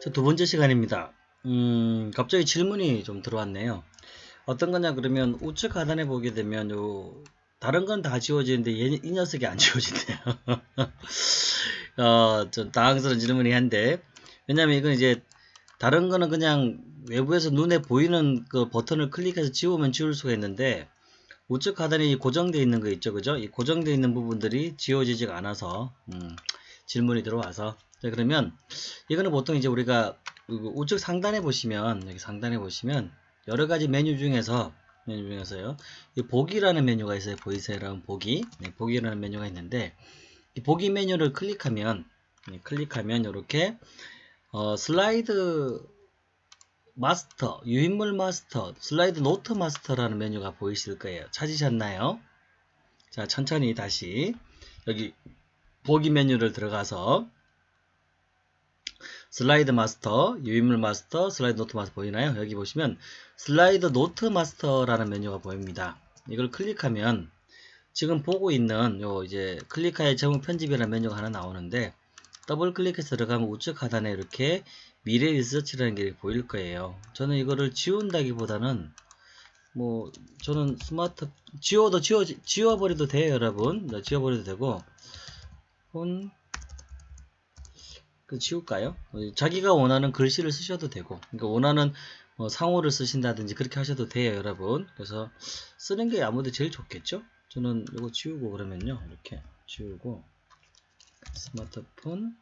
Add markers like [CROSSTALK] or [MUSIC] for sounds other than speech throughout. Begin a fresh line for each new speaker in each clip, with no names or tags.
자, 두 번째 시간입니다. 음, 갑자기 질문이 좀 들어왔네요. 어떤 거냐 그러면 우측 하단에 보게 되면 요 다른 건 다 지워지는데 얘, 이 녀석이 안 [LAUGHS] 지워진대요. [LAUGHS] 어, 좀 당황스러운 질문이 한데 왜냐면 이건 이제 다른 거는 그냥 외부에서 눈에 보이는 그 버튼을 클릭해서 지우면 지울 수가 있는데 우측 하단에 고정되어 있는 거 있죠 그죠 이 고정되어 있는 부분들이 지워지지가 않아서 음, 질문이 들어와서 자 그러면 이거는 보통 이제 우리가 우측 상단에 보시면 여기 상단에 보시면 여러 가지 메뉴 중에서 메뉴 중에서요 이 보기라는 메뉴가 있어요 보이세요 여러분 보기 네, 보기라는 메뉴가 있는데 이 보기 메뉴를 클릭하면 네, 클릭하면 이렇게 어, 슬라이드 마스터, 유인물 마스터, 슬라이드 노트 마스터라는 메뉴가 보이실 거예요. 찾으셨나요? 자, 천천히 다시 여기 보기 메뉴를 들어가서 슬라이드 마스터, 유인물 마스터, 슬라이드 노트 마스터 보이나요? 여기 보시면 슬라이드 노트 마스터라는 메뉴가 보입니다. 이걸 클릭하면 지금 보고 있는 요 이제 클릭하여 제목 편집이라는 메뉴가 하나 나오는데 더블 클릭해서 들어가면 우측 하단에 이렇게 미래 리서치라는 게 보일 거예요. 저는 이거를 지운다기보다는 뭐 저는 스마트 지워도 지워 지워버려도 돼요, 여러분. 네, 지워버려도 되고 혼 그 지울까요? 자기가 원하는 글씨를 쓰셔도 되고, 그러니까 원하는 뭐 상호를 쓰신다든지 그렇게 하셔도 돼요, 여러분. 그래서 쓰는 게 아무래도 제일 좋겠죠? 저는 이거 지우고 그러면요, 이렇게 지우고 스마트폰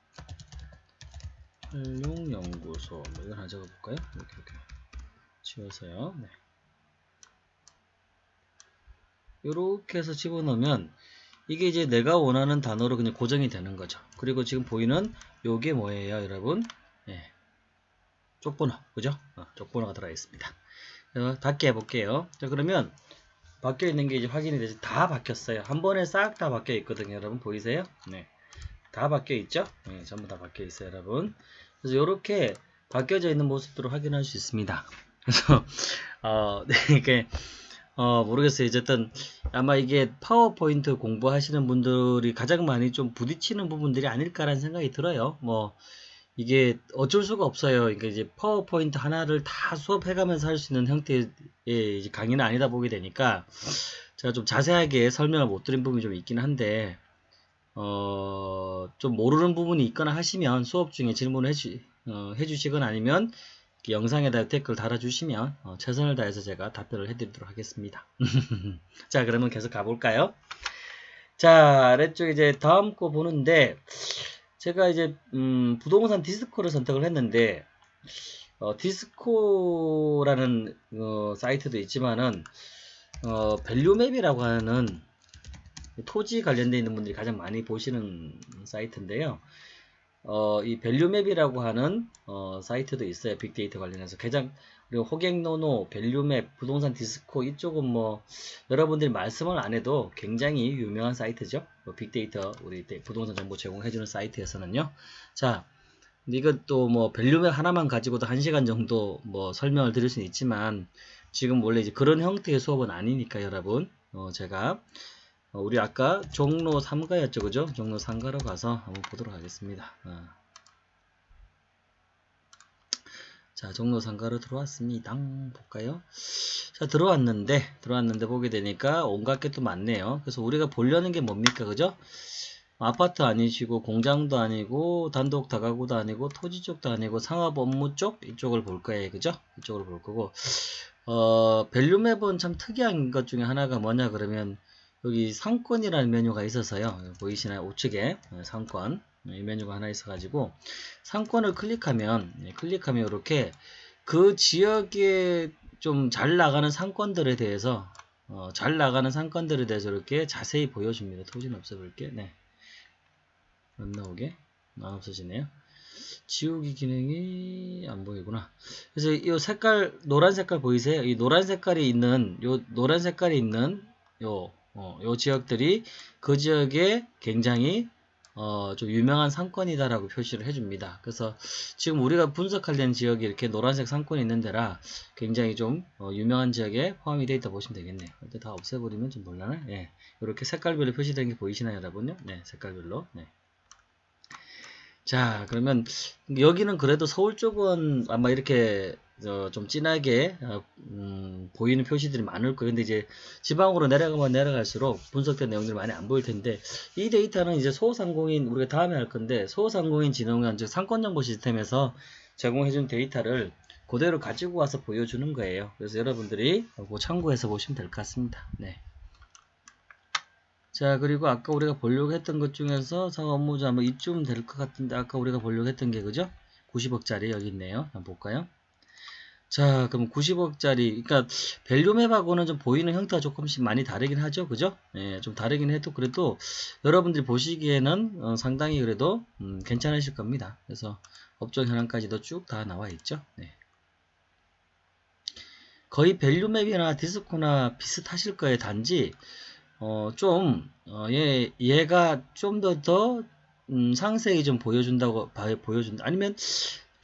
활용연구소 뭐 이걸 하나 적어볼까요? 이렇게 이렇게 지워서요. 네. 이렇게 해서 집어넣으면 이게 이제 내가 원하는 단어로 그냥 고정이 되는 거죠. 그리고 지금 보이는 요게 뭐예요, 여러분? 네. 쪽번호, 그죠? 어, 쪽번호가 들어가 있습니다. 닫게 해볼게요. 자, 그러면 바뀌어 있는 게 이제 확인이 되지 다 바뀌었어요. 한 번에 싹 다 바뀌어 있거든요, 여러분 보이세요? 네. 다 바뀌어 있죠? 네, 전부 다 바뀌어 있어요, 여러분. 그래서 이렇게 바뀌어져 있는 모습들을 확인할 수 있습니다. [LAUGHS] 그래서 어, [LAUGHS] 네, 이게 어, 모르겠어요. 어쨌든 아마 이게 파워포인트 공부하시는 분들이 가장 많이 좀 부딪히는 부분들이 아닐까라는 생각이 들어요. 뭐 이게 어쩔 수가 없어요. 그러니까 이제 파워포인트 하나를 다 수업해가면서 할 수 있는 형태의 강의는 아니다 보게 되니까 제가 좀 자세하게 설명을 못 드린 부분이 좀 있긴 한데 어, 좀 모르는 부분이 있거나 하시면 수업 중에 질문을 해주, 어, 해주시거나 아니면 영상에다 댓글 달아주시면 어, 최선을 다해서 제가 답변을 해드리도록 하겠습니다. [LAUGHS] 자 그러면 계속 가볼까요? 자 아래쪽 이제 다음 거 보는데 제가 이제 음, 부동산 디스코를 선택을 했는데 어, 디스코라는 어, 사이트도 있지만은 어, 밸류맵이라고 하는 토지 관련되어 있는 분들이 가장 많이 보시는 사이트인데요. 어, 이 밸류맵이라고 하는 어, 사이트도 있어요. 빅데이터 관련해서 가장 그리고 호갱노노, 밸류맵, 부동산 디스코 이쪽은 뭐 여러분들이 말씀을 안 해도 굉장히 유명한 사이트죠. 뭐 빅데이터 우리 부동산 정보 제공해주는 사이트에서는요. 자, 이것도 뭐 밸류맵 하나만 가지고도 한 시간 정도 뭐 설명을 드릴 수는 있지만 지금 원래 이제 그런 형태의 수업은 아니니까 여러분 어, 제가 어, 우리 아까 종로 3가였죠 그죠? 종로 3가로 가서 한번 보도록 하겠습니다. 어. 자 종로 3가로 들어왔습니다. 볼까요? 자 들어왔는데 들어왔는데 보게 되니까 온갖 게 또 많네요. 그래서 우리가 보려는 게 뭡니까 그죠? 아파트 아니시고 공장도 아니고 단독 다가구도 아니고 토지 쪽도 아니고 상업 업무 쪽? 이쪽을 볼 거예요 그죠? 이쪽을 볼 거고. 어 밸류맵은 참 특이한 것 중에 하나가 뭐냐 그러면 여기 상권이라는 메뉴가 있어서요. 보이시나요? 우측에 어, 상권 이 메뉴가 하나 있어가지고 상권을 클릭하면 예, 클릭하면 이렇게 그 지역에 좀 잘 나가는 상권들에 대해서 어, 잘 나가는 상권들에 대해서 이렇게 자세히 보여줍니다. 토지는 없애볼게. 네. 안 나오게 안 없어지네요. 지우기 기능이 안 보이구나. 그래서 이 색깔 노란 색깔 보이세요? 이 노란 색깔이 있는 요 노란 색깔이 있는 요 어, 요 지역들이 그 지역에 굉장히 어, 좀 유명한 상권이다라고 표시를 해줍니다. 그래서 지금 우리가 분석하려는 지역이 이렇게 노란색 상권이 있는 데라 굉장히 좀 어, 유명한 지역에 포함이 되어 있다 보시면 되겠네요. 근데 다 없애버리면 좀 몰라나? 예. 이렇게 색깔별로 표시된 게 보이시나요, 여러분요? 네, 색깔별로. 네. 자, 그러면 여기는 그래도 서울 쪽은 아마 이렇게 어, 좀 진하게 어, 음, 보이는 표시들이 많을 거예요. 근데 이제 지방으로 내려가면 내려갈수록 분석된 내용들이 많이 안 보일 텐데 이 데이터는 이제 소상공인 우리가 다음에 할 건데 소상공인 진흥원 즉 상권 정보 시스템에서 제공해준 데이터를 그대로 가지고 와서 보여주는 거예요. 그래서 여러분들이 참고해서 보시면 될 것 같습니다. 네. 자 그리고 아까 우리가 보려고 했던 것 중에서 상업무자 뭐 이쯤 될 것 같은데 아까 우리가 보려고 했던 게 그죠? 90억짜리 여기 있네요. 한번 볼까요? 자 그럼 90억짜리 그러니까 밸류맵하고는 좀 보이는 형태가 조금씩 많이 다르긴 하죠. 그죠? 예, 좀 다르긴 해도 그래도 여러분들이 보시기에는 어, 상당히 그래도 음, 괜찮으실 겁니다. 그래서 업종 현황까지도 쭉 다 나와 있죠. 네. 거의 밸류맵이나 디스코나 비슷하실 거예요. 단지 어, 좀, 어, 얘, 얘가 좀 더, 더, 음, 상세히 좀 보여준다고, 봐, 보여준다. 아니면,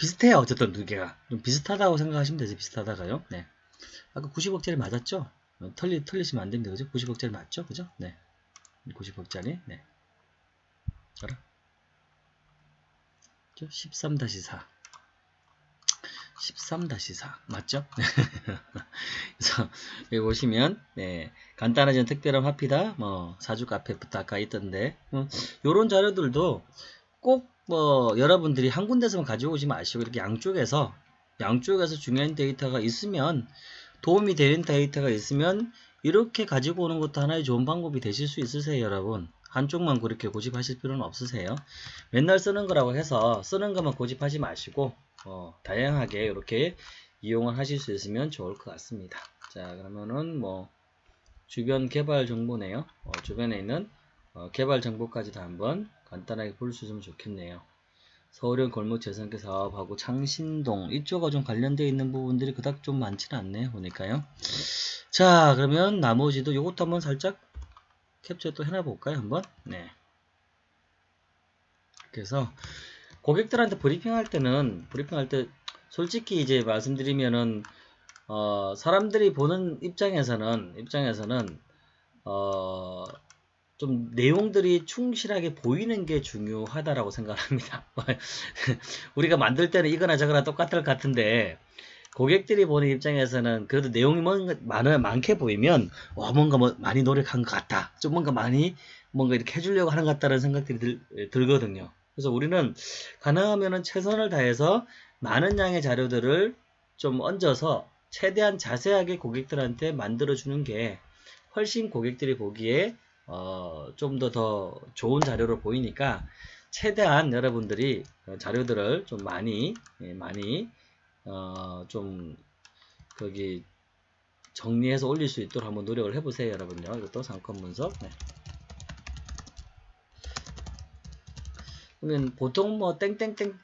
비슷해요. 어쨌든 두 개가. 좀 비슷하다고 생각하시면 되죠. 비슷하다가요. 네. 아까 90억짜리 맞았죠? 어, 틀리, 틀리시면 안 됩니다. 그죠? 90억짜리 맞죠? 그죠? 네. 90억짜리. 네. 알아? 13-4. 13-4 맞죠? [LAUGHS] 그래서 여기 보시면 네, 간단하지만 특별한 화피다 뭐 사주 카페부터 아까 있던데 어, 요런 자료들도 꼭 뭐 여러분들이 한 군데서만 가지고 오지 마시고 이렇게 양쪽에서 양쪽에서 중요한 데이터가 있으면 도움이 되는 데이터가 있으면 이렇게 가지고 오는 것도 하나의 좋은 방법이 되실 수 있으세요 여러분 한쪽만 그렇게 고집하실 필요는 없으세요 맨날 쓰는 거라고 해서 쓰는 것만 고집하지 마시고 어, 다양하게 이렇게 이용을 하실 수 있으면 좋을 것 같습니다. 자 그러면은 뭐 주변 개발 정보네요. 어, 주변에 있는 어, 개발 정보까지도 한번 간단하게 볼 수 있으면 좋겠네요. 서울형 골목 재생계 사업하고 창신동 이쪽과 좀 관련되어 있는 부분들이 그닥 좀 많지는 않네요. 보니까요. 자 그러면 나머지도 이것도 한번 살짝 캡처 또 해놔 볼까요? 한번. 네. 그래서 고객들한테 브리핑 할 때는 브리핑 할 때 솔직히 이제 말씀드리면은 어 사람들이 보는 입장에서는 입장에서는 어 좀 내용들이 충실하게 보이는 게 중요하다라고 생각합니다. [LAUGHS] 우리가 만들 때는 이거나 저거나 똑같을 것 같은데 고객들이 보는 입장에서는 그래도 내용이 많아 많게 보이면 와 뭔가 뭐 많이 노력한 것 같다. 좀 뭔가 많이 뭔가 이렇게 해주려고 하는 것 같다는 생각들이 들, 들거든요. 그래서 우리는 가능하면 최선을 다해서 많은 양의 자료들을 좀 얹어서 최대한 자세하게 고객들한테 만들어주는 게 훨씬 고객들이 보기에 어, 좀 더 더 좋은 자료로 보이니까 최대한 여러분들이 자료들을 좀 많이 예, 많이 어, 좀 거기 정리해서 올릴 수 있도록 한번 노력을 해보세요 여러분요 이것도 상권 분석 네. 그러면 보통 뭐 땡땡땡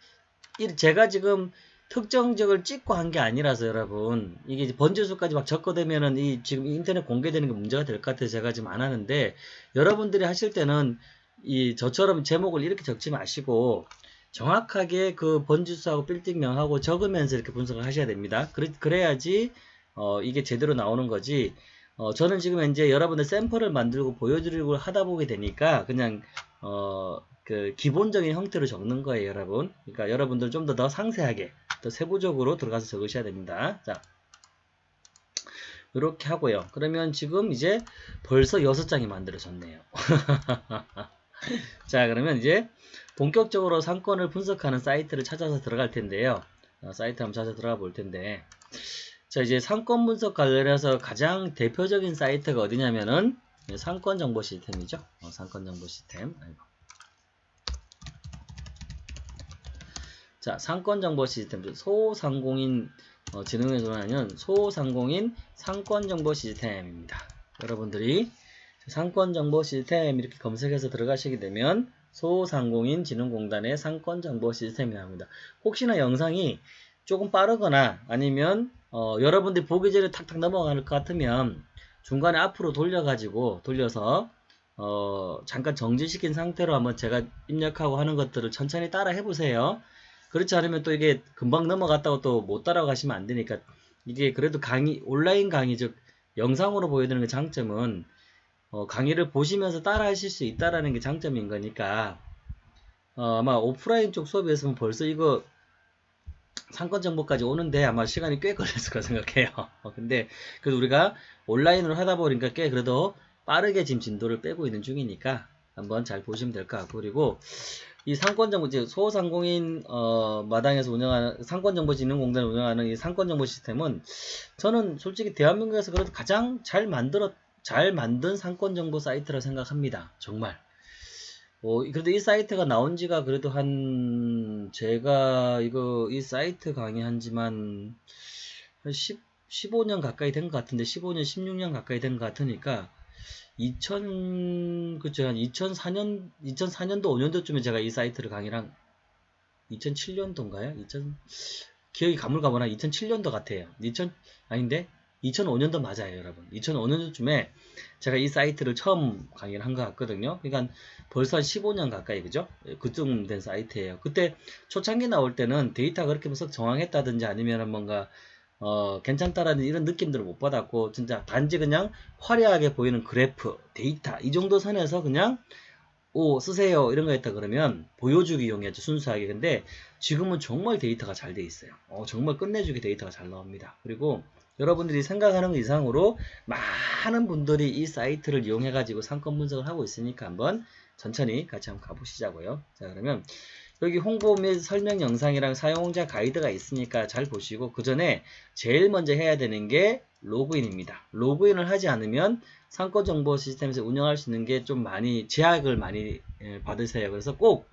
제가 지금 특정적을 찍고 한 게 아니라서 여러분 이게 번지수까지 막 적고되면은 이 지금 인터넷 공개되는 게 문제가 될 것 같아서 제가 지금 안 하는데 여러분들이 하실 때는 이 저처럼 제목을 이렇게 적지 마시고 정확하게 그 번지수하고 빌딩명하고 적으면서 이렇게 분석을 하셔야 됩니다. 그래, 야지 어 이게 제대로 나오는 거지 어 저는 지금 이제 여러분들 샘플을 만들고 보여드리고 하다 보게 되니까 그냥 어 그 기본적인 형태로 적는 거예요, 여러분. 그러니까 여러분들 좀 더 더 상세하게, 더 세부적으로 들어가서 적으셔야 됩니다. 자, 이렇게 하고요. 그러면 지금 이제 벌써 6장이 만들어졌네요. [LAUGHS] 자, 그러면 이제 본격적으로 상권을 분석하는 사이트를 찾아서 들어갈 텐데요. 어, 사이트 한번 찾아 들어가 볼 텐데. 자, 이제 상권 분석 관련해서 가장 대표적인 사이트가 어디냐면은 상권 정보 시스템이죠. 어, 상권 정보 시스템. 아이고. 자, 상권정보 시스템, 소상공인 어, 진흥에 전하는 소상공인 상권정보 시스템입니다. 여러분들이 상권정보 시스템 이렇게 검색해서 들어가시게 되면 소상공인 진흥공단의 상권정보 시스템이 나옵니다. 혹시나 영상이 조금 빠르거나 아니면 어, 여러분들이 보기 전에 탁탁 넘어갈 것 같으면 중간에 앞으로 돌려가지고 돌려서 어, 잠깐 정지시킨 상태로 한번 제가 입력하고 하는 것들을 천천히 따라 해보세요. 그렇지 않으면 또 이게 금방 넘어갔다고 또 못 따라가시면 안 되니까 이게 그래도 강의 온라인 강의 즉 영상으로 보여드리는 게 장점은 어, 강의를 보시면서 따라 하실 수 있다라는 게 장점인 거니까 어, 아마 오프라인 쪽 수업이었으면 벌써 이거 상권 정보까지 오는데 아마 시간이 꽤 걸렸을 거 생각해요. 어, [LAUGHS] 근데 그래도 우리가 온라인으로 하다 보니까 꽤 그래도 빠르게 지금 진도를 빼고 있는 중이니까 한번 잘 보시면 될 것 같고 그리고 이 상권정보 소상공인 어, 마당에서 운영하는 상권정보진흥공단을 운영하는 이 상권정보 시스템은 저는 솔직히 대한민국에서 그래도 가장 잘 만들었 잘 만든 상권정보 사이트라 생각합니다. 정말. 어, 그래도 이 사이트가 나온 지가 그래도 한, 제가 이거, 이 사이트 강의한 지만 한 10, 15년 가까이 된 것 같은데, 15년, 16년 가까이 된 것 같으니까, 2000, 그쵸, 한 2004년, 2004년도, 5년도쯤에 제가 이 사이트를 강의랑, 2007년도인가요? 2000, 기억이 가물가물한 2007년도 같아요. 2000, 아닌데? 2005년도 맞아요, 여러분. 2005년도쯤에 제가 이 사이트를 처음 강의를 한 것 같거든요. 그러니까 벌써 한 15년 가까이, 그죠? 그쯤 된 사이트예요. 그때 초창기 나올 때는 데이터가 그렇게 썩 정황했다든지 아니면 뭔가 어, 괜찮다라는 이런 느낌들을 못 받았고, 진짜 단지 그냥 화려하게 보이는 그래프, 데이터, 이 정도 선에서 그냥, 오, 쓰세요. 이런 거 했다 그러면 보여주기용이었죠. 순수하게. 근데 지금은 정말 데이터가 잘 돼 있어요. 어, 정말 끝내주게 데이터가 잘 나옵니다. 그리고 여러분들이 생각하는 것 이상으로 많은 분들이 이 사이트를 이용해 가지고 상권 분석을 하고 있으니까 한번 천천히 같이 한번 가보시자고요. 자 그러면 여기 홍보 및 설명 영상이랑 사용자 가이드가 있으니까 잘 보시고 그 전에 제일 먼저 해야 되는 게 로그인입니다. 로그인을 하지 않으면 상권 정보 시스템에서 운영할 수 있는 게 좀 많이 제약을 많이 받으세요. 그래서 꼭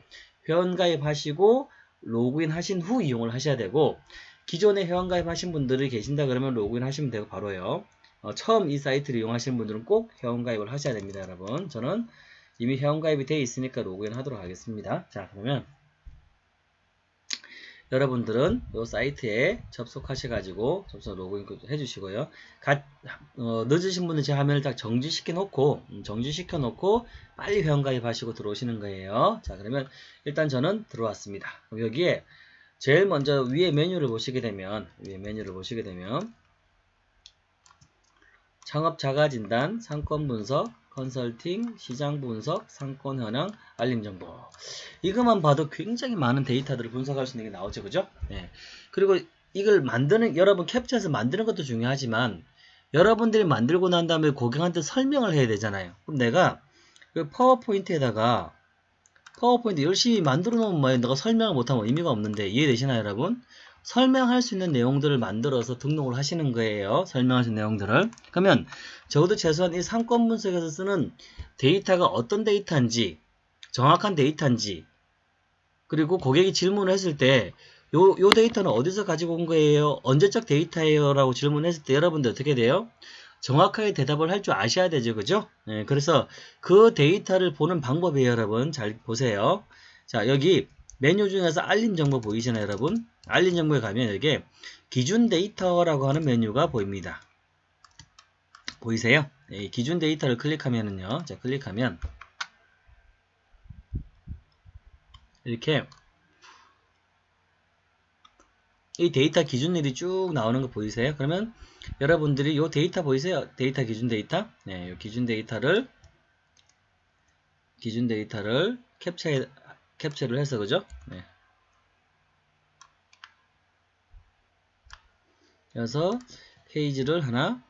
회원 가입하시고 로그인 하신 후 이용을 하셔야 되고 기존에 회원 가입하신 분들이 계신다 그러면 로그인 하시면 되고 바로요. 어, 처음 이 사이트를 이용하시는 분들은 꼭 회원 가입을 하셔야 됩니다, 여러분. 저는 이미 회원 가입이 되어 있으니까 로그인 하도록 하겠습니다. 자, 그러면 여러분들은 이 사이트에 접속하셔가지고 접속 로그인 해주시고요. 가, 어, 늦으신 분은 제 화면을 딱 정지시켜 놓고 음, 정지시켜 놓고 빨리 회원 가입하시고 들어오시는 거예요. 자, 그러면 일단 저는 들어왔습니다. 여기에 제일 먼저 위에 메뉴를 보시게 되면 위에 메뉴를 보시게 되면 창업 자가 진단, 상권 분석, 컨설팅, 시장 분석, 상권 현황, 알림 정보. 이것만 봐도 굉장히 많은 데이터들을 분석할 수 있는 게 나오죠. 그죠? 네. 그리고 이걸 만드는 여러분 캡처해서 만드는 것도 중요하지만 여러분들이 만들고 난 다음에 고객한테 설명을 해야 되잖아요. 그럼 내가 그 파워포인트에다가 파워포인트 열심히 만들어 놓으면 뭐예요? 너가 설명을 못하면 의미가 없는데 이해되시나요 여러분? 설명할 수 있는 내용들을 만들어서 등록을 하시는 거예요. 설명하신 내용들을. 그러면 적어도 최소한 이 상권 분석에서 쓰는 데이터가 어떤 데이터인지 정확한 데이터인지 그리고 고객이 질문을 했을 때 요, 요 데이터는 어디서 가지고 온 거예요? 언제적 데이터예요? 라고 질문했을 때 여러분들 어떻게 돼요? 정확하게 대답을 할 줄 아셔야 되죠. 그죠? 네, 그래서 그 데이터를 보는 방법이에요. 여러분 잘 보세요. 자 여기 메뉴 중에서 알림 정보 보이시나요 여러분? 알림 정보에 가면 여기 기준 데이터라고 하는 메뉴가 보입니다. 보이세요? 네, 기준 데이터를 클릭하면은요. 자 클릭하면 이렇게 이 데이터 기준일이 쭉 나오는 거 보이세요? 그러면 여러분들이 이 데이터 보이세요? 데이터 기준 데이터? 네, 이 기준 데이터를 기준 데이터를 캡처해, 캡처를 해서 그죠? 네. 그래서 페이지를 하나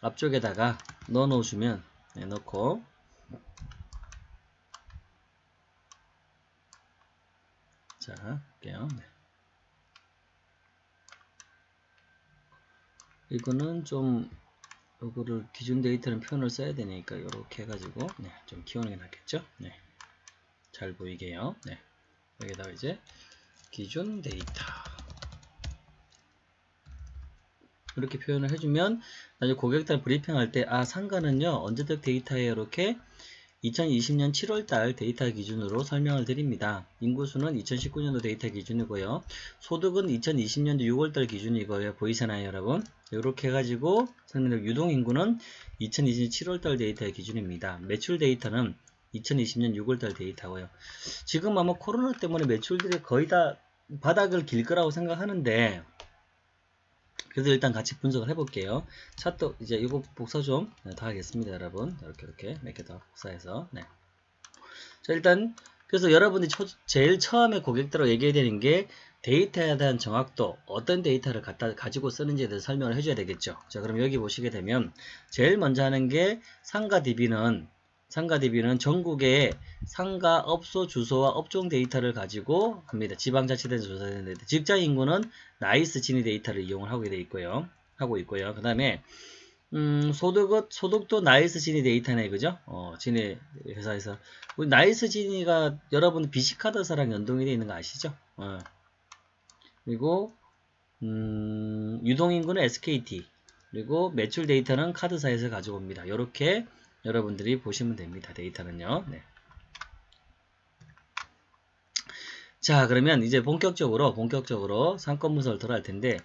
앞쪽에다가 넣어 놓으시면 네, 넣고 자 할게요. 네. 이거는 좀 요거를 기준 데이터는 표현을 써야 되니까 이렇게 해가지고 네, 좀 키우는 게 낫겠죠? 네. 잘 보이게요. 네. 여기다가 이제 기준 데이터 이렇게 표현을 해주면 나중에 고객들 브리핑할 때 아 상가는요 언제적 데이터에 이렇게 2020년 7월달 데이터 기준으로 설명을 드립니다. 인구수는 2019년도 데이터 기준이고요. 소득은 2020년도 6월달 기준이고요. 보이시나요 여러분? 이렇게 해가지고 설명드리고 유동인구는 2020년 7월달 데이터 기준입니다. 매출 데이터는 2020년 6월달 데이터고요. 지금 아마 코로나 때문에 매출들이 거의 다 바닥을 길 거라고 생각하는데 그래서 일단 같이 분석을 해볼게요. 차트 이제 이거 복사 좀더 네, 하겠습니다, 여러분. 이렇게 이렇게 몇 개 더 복사해서 네. 자 일단 그래서 여러분이 초, 제일 처음에 고객들하고 얘기해야 되는 게 데이터에 대한 정확도, 어떤 데이터를 갖다 가지고 쓰는지에 대해서 설명을 해줘야 되겠죠. 자, 그럼 여기 보시게 되면 제일 먼저 하는 게 상가 DB는 상가 DB는 전국의 상가 업소 주소와 업종 데이터를 가지고 합니다. 지방자치단체 조사되는 데 직장 인구는 나이스 지니 데이터를 이용을 하게 돼 있고요. 하고 있고요. 그 다음에 음, 소득, 소득도 나이스 지니 데이터네, 그죠? 어, 지니 회사에서. 우리 나이스 지니가 여러분 BC카드사랑 연동이 되어 있는 거 아시죠? 어. 그리고, 음, 유동인구는 SKT. 그리고 매출 데이터는 카드사에서 가져옵니다. 이렇게 여러분들이 보시면 됩니다. 데이터는요. 네. 자 그러면 이제 본격적으로 본격적으로 상권 분석을 들어갈 텐데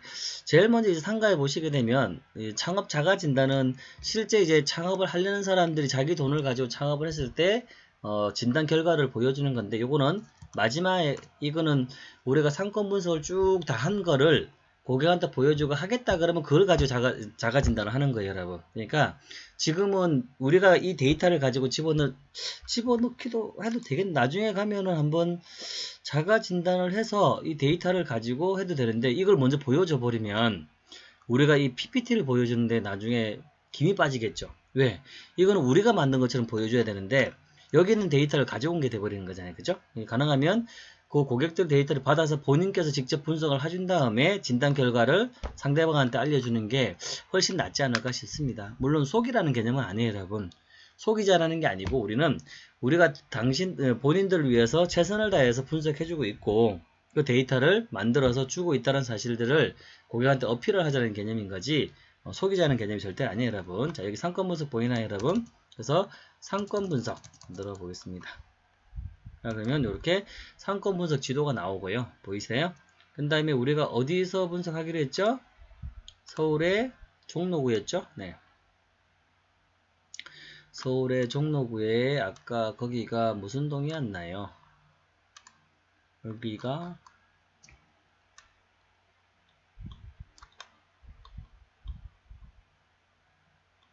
제일 먼저 이제 상가에 보시게 되면 창업 자가 진단은 실제 이제 창업을 하려는 사람들이 자기 돈을 가지고 창업을 했을 때 어, 진단 결과를 보여주는 건데 요거는 마지막에 이거는 우리가 상권 분석을 쭉 다 한 거를 고객한테 보여주고 하겠다 그러면 그걸 가지고 자가, 자가 진단을 하는 거예요 여러분 그러니까 지금은 우리가 이 데이터를 가지고 집어넣, 집어넣기도 해도 되겠 나중에 가면은 한번 자가 진단을 해서 이 데이터를 가지고 해도 되는데 이걸 먼저 보여줘 버리면 우리가 이 PPT를 보여주는데 나중에 김이 빠지겠죠 왜? 이거는 우리가 만든 것처럼 보여줘야 되는데 여기 있는 데이터를 가져온 게 돼버리는 거잖아요 그죠? 가능하면 그 고객들 데이터를 받아서 본인께서 직접 분석을 해준 다음에 진단 결과를 상대방한테 알려주는 게 훨씬 낫지 않을까 싶습니다. 물론 속이라는 개념은 아니에요 여러분. 속이자라는 게 아니고 우리는 우리가 당신 어, 본인들을 위해서 최선을 다해서 분석해주고 있고 그 데이터를 만들어서 주고 있다는 사실들을 고객한테 어필을 하자는 개념인 거지 어, 속이자는 개념이 절대 아니에요 여러분. 자 여기 상권 분석 보이나요 여러분? 그래서 상권 분석 만들어 보겠습니다. 자, 그러면 이렇게 상권 분석 지도가 나오고요. 보이세요? 그 다음에 우리가 어디서 분석하기로 했죠? 서울의 종로구였죠? 네. 서울의 종로구에 아까 거기가 무슨 동이었나요? 여기가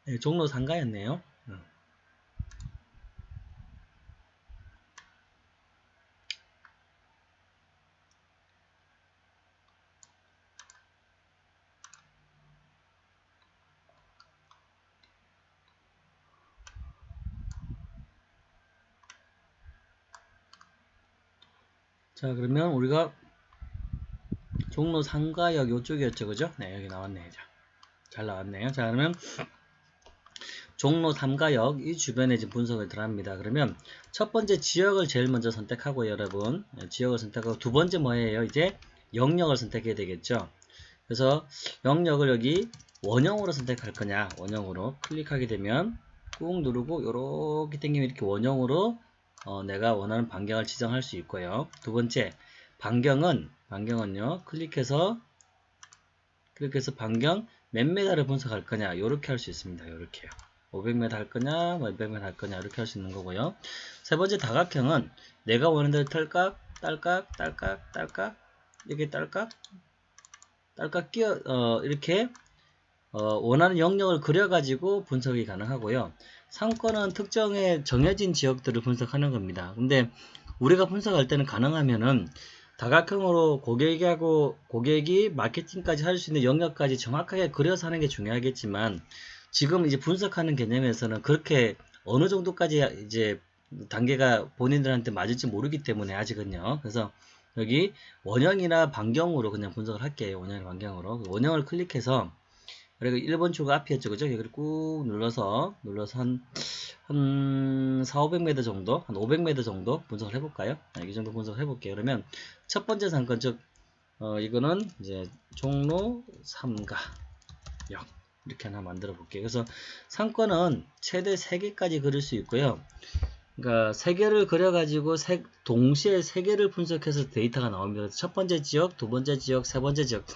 네, 종로 상가였네요. 자 그러면 우리가 종로 상가역 요쪽이었죠 그죠 네 여기 나왔네요 자, 잘 나왔네요 자 그러면 종로 3가역 이 주변에 지금 분석을 들어갑니다. 그러면 첫 번째 지역을 제일 먼저 선택하고 여러분 네, 지역을 선택하고 두 번째 뭐예요? 이제 영역을 선택해야 되겠죠. 그래서 영역을 여기 원형으로 선택할 거냐 원형으로 클릭하게 되면 꾹 누르고 이렇게 당기면 이렇게 원형으로 어, 내가 원하는 반경을 지정할 수 있고요. 두 번째, 반경은, 반경은요, 클릭해서, 클릭해서 반경 몇 메다를 분석할 거냐, 요렇게 할 수 있습니다. 요렇게요. 500m 할 거냐, 뭐 200m 할 거냐, 이렇게 할 수 있는 거고요. 세 번째 다각형은 내가 원하는 대로 털깍, 딸깍, 딸깍, 딸깍, 이렇게 딸깍, 딸깍 끼어, 어, 이렇게, 어, 원하는 영역을 그려가지고 분석이 가능하고요. 상권은 특정의 정해진 지역들을 분석하는 겁니다. 근데 우리가 분석할 때는 가능하면은 다각형으로 고객하고 고객이 마케팅까지 할 수 있는 영역까지 정확하게 그려서 하는 게 중요하겠지만 지금 이제 분석하는 개념에서는 그렇게 어느 정도까지 이제 단계가 본인들한테 맞을지 모르기 때문에 아직은요. 그래서 여기 원형이나 반경으로 그냥 분석을 할게요. 원형이나 반경으로. 원형을 클릭해서 그리고 1번 추가 앞이었죠. 그죠? 여기를 꾹 눌러서, 눌러서 한, 한 4, 500m 정도, 한 500m 정도 분석을 해볼까요? 네, 이 정도 분석을 해볼게요. 그러면 첫 번째 상권, 즉, 어, 이거는 이제 종로 3가 역. 이렇게 하나 만들어 볼게요. 그래서 상권은 최대 3개까지 그릴 수 있고요. 그러니까 3개를 그려가지고 세, 동시에 3개를 분석해서 데이터가 나옵니다. 첫 번째 지역, 두 번째 지역, 세 번째 지역.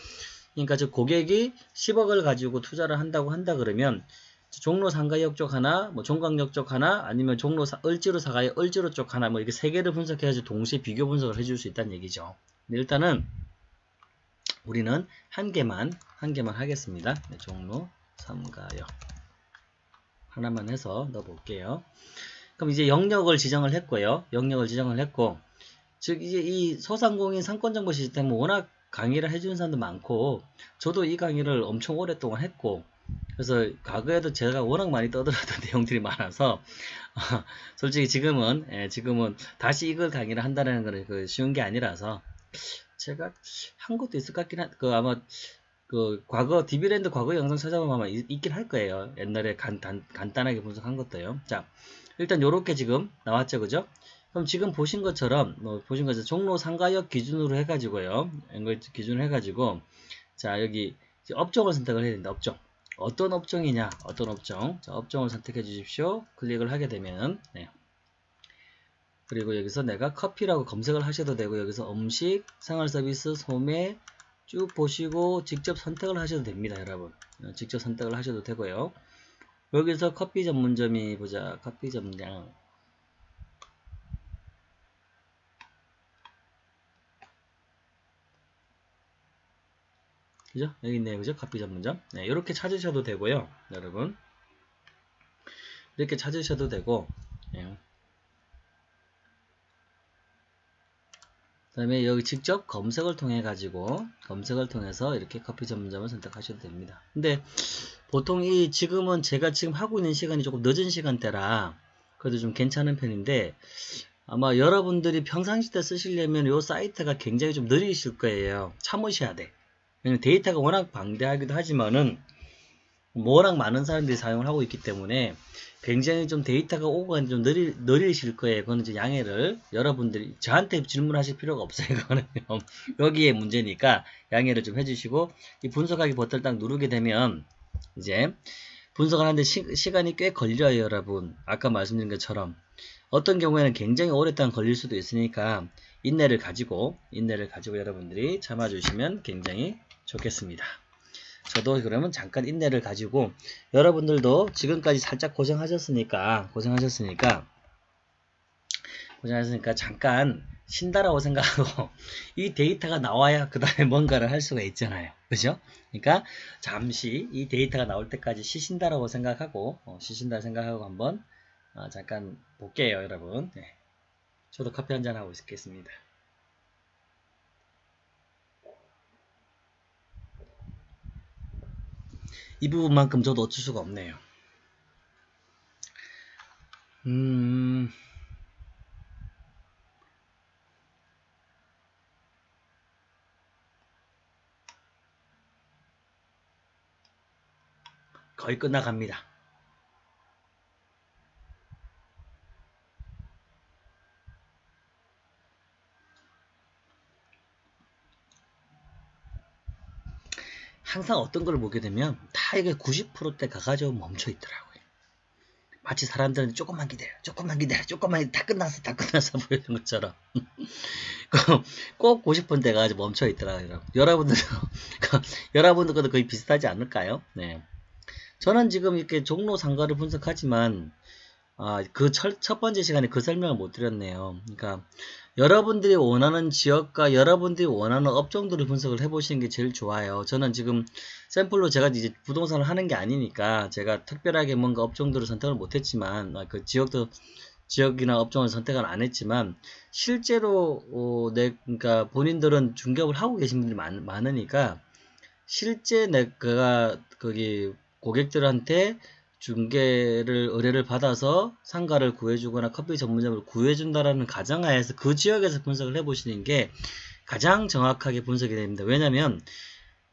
그러니까 저 고객이 10억을 가지고 투자를 한다고 한다 그러면 종로 상가역 쪽 하나, 뭐 종강역 쪽 하나, 아니면 종로 사, 을지로 사가의 을지로 쪽 하나, 뭐 이렇게 세 개를 분석해가지고 동시에 비교 분석을 해줄 수 있다는 얘기죠. 일단은 우리는 한 개만 한 개만 하겠습니다. 네, 종로 3가역 하나만 해서 넣어볼게요. 그럼 이제 영역을 지정을 했고요. 영역을 지정을 했고, 즉 이제 이 소상공인 상권정보 시스템은 워낙 강의를 해주는 사람도 많고, 저도 이 강의를 엄청 오랫동안 했고, 그래서 과거에도 제가 워낙 많이 떠들었던 [LAUGHS] 내용들이 많아서 [LAUGHS] 솔직히 지금은 예, 지금은 다시 이걸 강의를 한다는 거는 그 쉬운 게 아니라서 제가 한 것도 있을 것 같긴 한, 그 아마 그 과거 디비랜드 과거 영상 찾아보면 아마 있, 있긴 할 거예요. 옛날에 간, 단, 간단하게 분석한 것도요. 자, 일단 요렇게 지금 나왔죠, 그죠? 그럼 지금 보신 것처럼 뭐 보신 것처럼 종로 상가역 기준으로 해가지고요. 이걸 기준으로 해가지고 자 여기 업종을 선택을 해야 된다. 업종. 어떤 업종이냐? 어떤 업종? 자, 업종을 선택해 주십시오. 클릭을 하게 되면 네. 그리고 여기서 내가 커피라고 검색을 하셔도 되고 여기서 음식, 생활서비스, 소매 쭉 보시고 직접 선택을 하셔도 됩니다. 여러분. 어, 직접 선택을 하셔도 되고요. 여기서 커피 전문점이 보자. 커피 전문점 그죠? 여기 있네요. 그죠? 커피 전문점. 네, 이렇게 찾으셔도 되고요. 여러분. 이렇게 찾으셔도 되고, 예. 그 다음에 여기 직접 검색을 통해 가지고 검색을 통해서 이렇게 커피 전문점을 선택하셔도 됩니다. 근데 보통 이 지금은 제가 지금 하고 있는 시간이 조금 늦은 시간대라 그래도 좀 괜찮은 편인데 아마 여러분들이 평상시 때 쓰시려면 이 사이트가 굉장히 좀 느리실 거예요. 참으셔야 돼. 데이터가 워낙 방대하기도 하지만은 워낙 많은 사람들이 사용을 하고 있기 때문에 굉장히 좀 데이터가 오고 좀 느리, 느리실 거예요. 그거는 이제 양해를 여러분들이 저한테 질문하실 필요가 없어요. [LAUGHS] 그거는 여기에 문제니까 양해를 좀 해주시고 이 분석하기 버튼을 딱 누르게 되면 이제 분석을 하는데 시, 간이꽤 걸려요, 여러분. 아까 말씀드린 것처럼 어떤 경우에는 굉장히 오랫동안 걸릴 수도 있으니까 인내를 가지고 인내를 가지고 여러분들이 참아주시면 굉장히 좋겠습니다. 저도 그러면 잠깐 인내를 가지고 여러분들도 지금까지 살짝 고생하셨으니까 고생하셨으니까 고생하셨으니까 잠깐 쉰다라고 생각하고 [LAUGHS] 이 데이터가 나와야 그 다음에 뭔가를 할 수가 있잖아요. 그죠? 그러니까 잠시 이 데이터가 나올 때까지 쉬신다라고 생각하고 어, 쉬신다 생각하고 한번 어, 잠깐 볼게요 여러분. 네. 저도 커피 한 잔 하고 있겠습니다. 이 부분만큼 저도 어쩔 수가 없네요. 음... 거의 끝나갑니다. 항상 어떤 걸 보게 되면 다 이게 90%대 가가지고 멈춰 있더라고요. 마치 사람들은 조금만 기다려, 조금만 기다려, 조금만 다 끝났어, 다 끝났어 보이는 것처럼 [LAUGHS] 꼭 90%대 가가지고 멈춰 있더라고요. 여러분들도 [LAUGHS] 여러분들도 거의 비슷하지 않을까요? 네. 저는 지금 이렇게 종로 상가를 분석하지만 아, 그 첫 번째 시간에 그 설명을 못 드렸네요. 그러니까 여러분들이 원하는 지역과 여러분들이 원하는 업종들을 분석을 해보시는 게 제일 좋아요. 저는 지금 샘플로 제가 이제 부동산을 하는 게 아니니까 제가 특별하게 뭔가 업종들을 선택을 못했지만 아, 그 지역도 지역이나 업종을 선택을 안 했지만 실제로 어, 내 그러니까 본인들은 중개업을 하고 계신 분들이 많, 많으니까 실제 내가 거기 고객들한테 중개를 의뢰를 받아서 상가를 구해주거나 커피 전문점을 구해준다라는 가정하에서 그 지역에서 분석을 해보시는 게 가장 정확하게 분석이 됩니다. 왜냐하면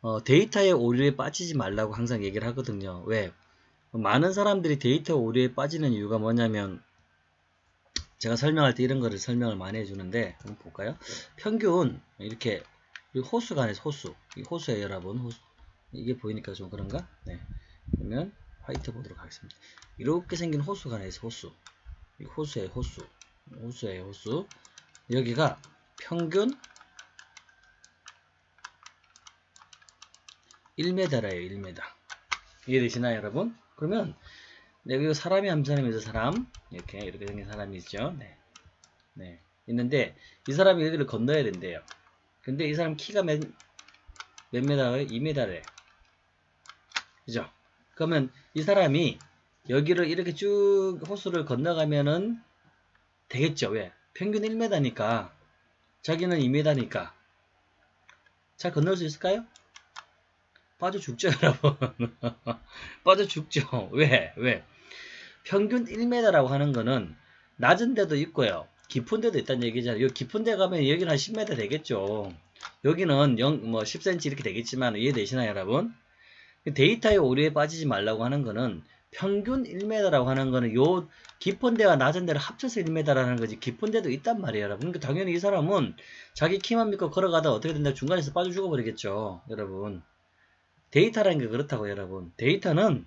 어, 데이터의 오류에 빠지지 말라고 항상 얘기를 하거든요. 왜? 많은 사람들이 데이터 오류에 빠지는 이유가 뭐냐면 제가 설명할 때 이런 거를 설명을 많이 해주는데 한번 볼까요? 평균 이렇게 호수가 아니라 호수 이 호수에 여러분 호수 이게 보이니까 좀 그런가? 네. 그러면 화이트 보도록 하겠습니다. 이렇게 생긴 호수가 하나 있어 호수. 이 호수의 호수. 호수의 호수. 여기가 평균 1m래요 1m. 이해되시나요, 여러분? 그러면 여기 사람이 한 사람이죠, 사람. 이렇게 이렇게 생긴 사람이 있죠. 네. 네. 있는데 이 사람이 여기를 건너야 된대요. 근데 이 사람 키가 몇, 몇 메다예요? 2m래. 그죠? 그러면 이 사람이 여기를 이렇게 쭉 호수를 건너가면은 되겠죠. 왜? 평균 1m니까 자기는 2m니까 잘 건널 수 있을까요? 빠져 죽죠, [LAUGHS] 여러분. 빠져 죽죠. 왜? 왜? 평균 1m라고 하는 거는 낮은 데도 있고요. 깊은 데도 있다는 얘기잖아요. 여기 깊은 데 가면 여기는 한 10m 되겠죠. 여기는 0, 뭐 10cm 이렇게 되겠지만 이해되시나요, 여러분? 데이터의 오류에 빠지지 말라고 하는 거는 평균 1m라고 하는 거는 요 깊은 데와 낮은 데를 합쳐서 1m라는 거지 깊은 데도 있단 말이에요 여러분. 그러니까 당연히 이 사람은 자기 키만 믿고 걸어가다 어떻게 된다 중간에서 빠져 죽어버리겠죠 여러분. 데이터라는 게 그렇다고 여러분. 데이터는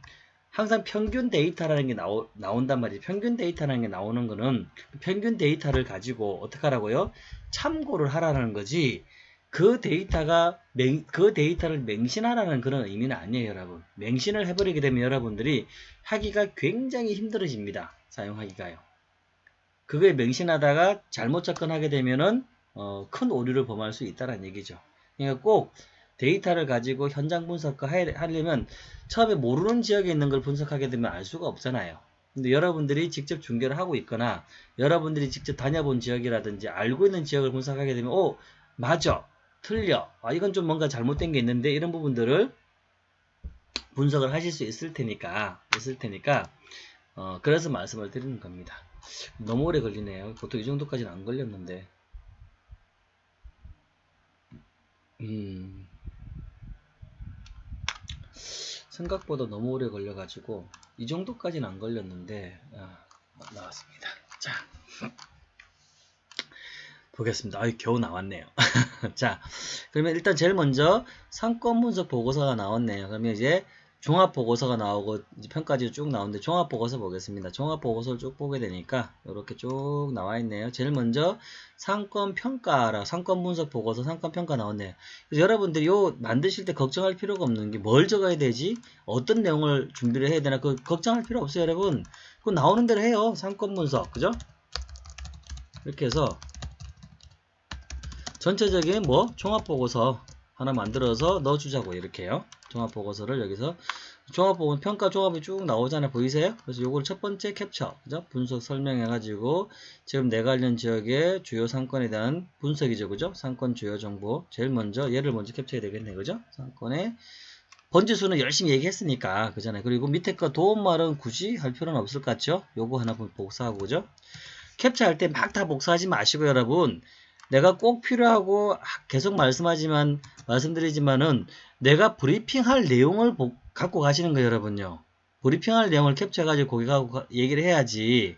항상 평균 데이터라는 게 나오, 나온단 말이에요 평균 데이터라는 게 나오는 거는 평균 데이터를 가지고 어떻게 하라고요? 참고를 하라는 거지 그 데이터가 맹, 그 데이터를 맹신하라는 그런 의미는 아니에요 여러분. 맹신을 해버리게 되면 여러분들이 하기가 굉장히 힘들어집니다. 사용하기가요. 그거에 맹신하다가 잘못 접근하게 되면은 어, 큰 오류를 범할 수 있다는 얘기죠. 그러니까 꼭 데이터를 가지고 현장 분석을 하려면 처음에 모르는 지역에 있는 걸 분석하게 되면 알 수가 없잖아요. 근데 여러분들이 직접 중계를 하고 있거나 여러분들이 직접 다녀본 지역이라든지 알고 있는 지역을 분석하게 되면 오 맞아 틀려. 아, 이건 좀 뭔가 잘못된 게 있는데 이런 부분들을 분석을 하실 수 있을 테니까 있을 테니까 어, 그래서 말씀을 드리는 겁니다. 너무 오래 걸리네요. 보통 이 정도까지는 안 걸렸는데 음, 생각보다 너무 오래 걸려가지고 이 정도까지는 안 걸렸는데 아, 나왔습니다. 자 보겠습니다. 아유, 겨우 나왔네요. [LAUGHS] 자, 그러면 일단 제일 먼저 상권 분석 보고서가 나왔네요. 그러면 이제 종합 보고서가 나오고 평가지로 쭉 나오는데 종합 보고서 보겠습니다. 종합 보고서를 쭉 보게 되니까 이렇게 쭉 나와 있네요. 제일 먼저 상권 평가라 상권 분석 보고서 상권 평가 나왔네요. 그래서 여러분들이 요 만드실 때 걱정할 필요가 없는 게 뭘 적어야 되지? 어떤 내용을 준비를 해야 되나? 그 걱정할 필요 없어요, 여러분. 그거 나오는 대로 해요. 상권 분석. 그죠? 이렇게 해서 전체적인 뭐 종합보고서 하나 만들어서 넣어주자고 이렇게요. 종합보고서를 여기서 종합보고 평가 종합이 쭉 나오잖아요. 보이세요? 그래서 요걸 첫 번째 캡처, 그죠? 분석 설명해가지고 지금 내 관련 지역의 주요 상권에 대한 분석이죠, 그죠? 상권 주요 정보 제일 먼저 얘를 먼저 캡처해야 되겠네, 그죠? 상권의 번지수는 열심히 얘기했으니까 그잖아요. 그리고 밑에 거 도움 말은 굳이 할 필요는 없을 것 같죠? 요거 하나 복사하고 그죠? 캡처할 때 막 다 복사하지 마시고 여러분 내가 꼭 필요하고 계속 말씀하지만 말씀드리지만은 내가 브리핑할 내용을 갖고 가시는 거예요 여러분요. 브리핑할 내용을 캡처해가지고 거기가 얘기를 해야지.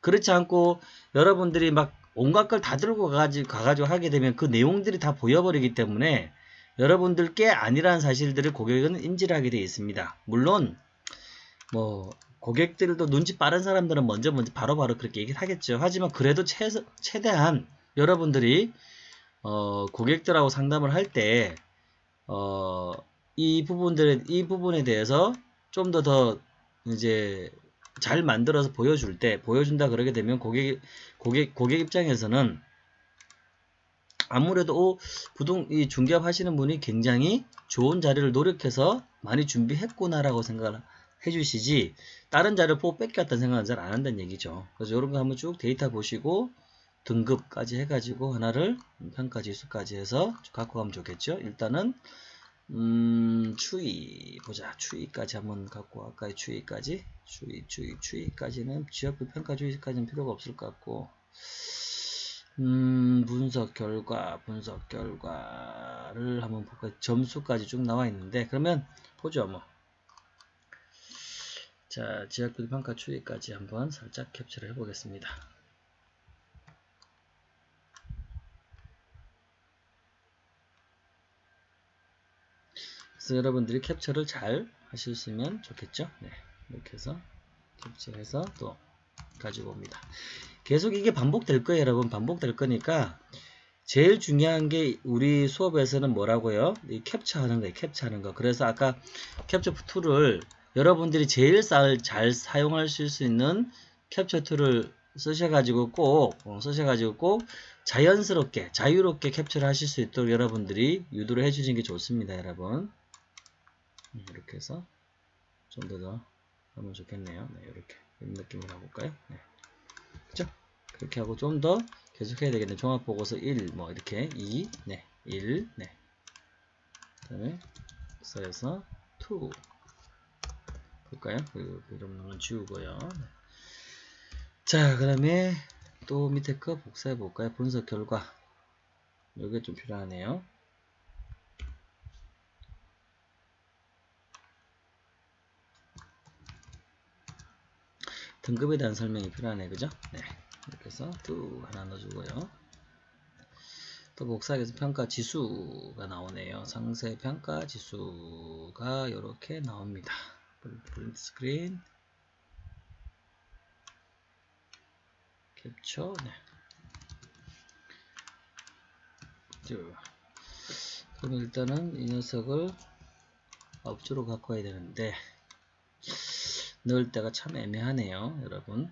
그렇지 않고 여러분들이 막 온갖 걸 다 들고 가가지고, 가가지고 하게 되면 그 내용들이 다 보여버리기 때문에 여러분들께 아니라는 사실들을 고객은 인지를 하게 되어 있습니다. 물론 뭐 고객들도 눈치 빠른 사람들은 먼저 먼저 바로바로 바로 그렇게 얘기를 하겠죠. 하지만 그래도 최, 최대한 여러분들이 어, 고객들하고 상담을 할 때 어, 이 부분들에 이 부분에 대해서 좀 더 더 이제 잘 만들어서 보여줄 때 보여준다 그러게 되면 고객 고객 고객 입장에서는 아무래도 오, 부동 이 중개업 하시는 분이 굉장히 좋은 자료를 노력해서 많이 준비했구나라고 생각을 해주시지 다른 자료 보고 뺏겼다는 생각은 잘 안 한다는 얘기죠. 그래서 이런 거 한번 쭉 데이터 보시고 등급까지 해가지고 하나를 평가 지수까지 해서 갖고 가면 좋겠죠. 일단은 음, 추이 보자. 추이까지 한번 갖고 아까의 추이까지 추이 추이 추이까지는 지역별 평가 주의까지는 필요가 없을 것 같고 음, 분석 결과 분석 결과를 한번 볼까요? 점수까지 쭉 나와 있는데 그러면 보죠 뭐. 자, 지역별 평가 추이까지 한번 살짝 캡처를 해보겠습니다. 그래서 여러분들이 캡처를 잘 하셨으면 좋겠죠. 네, 이렇게 해서 캡처해서 또 가지고 옵니다. 계속 이게 반복될 거예요, 여러분. 반복될 거니까 제일 중요한 게 우리 수업에서는 뭐라고요? 이 캡처하는 거예요. 캡처하는 거. 그래서 아까 캡처 툴을 여러분들이 제일 잘 사용하실 수 있는 캡처 툴을 쓰셔가지고 꼭 어, 쓰셔가지고 꼭 자연스럽게 자유롭게 캡처를 하실 수 있도록 여러분들이 유도를 해주시는 게 좋습니다, 여러분. 이렇게 해서 좀 더 더 하면 좋겠네요. 네, 이렇게 이런 느낌으로 가볼까요? 네. 그죠? 그렇게 하고 좀 더 계속 해야 되겠네. 종합보고서 1, 뭐 이렇게 2, 네, 1, 네. 그다음에 써서 2 볼까요? 그 이름은 지우고요. 네. 자, 그다음에 또 밑에 거 복사해 볼까요? 분석 결과. 이게 좀 필요하네요. 등급에 대한 설명이 필요하네, 그죠? 네. 이렇게 해서 뚜 하나 넣어주고요. 또 복사해서 평가 지수가 나오네요. 상세 평가 지수가 이렇게 나옵니다. 프린트 스크린 캡처 네. 그럼 일단은 이 녀석을 업주로 와야 되는데 넣을 때가 참 애매하네요 여러분.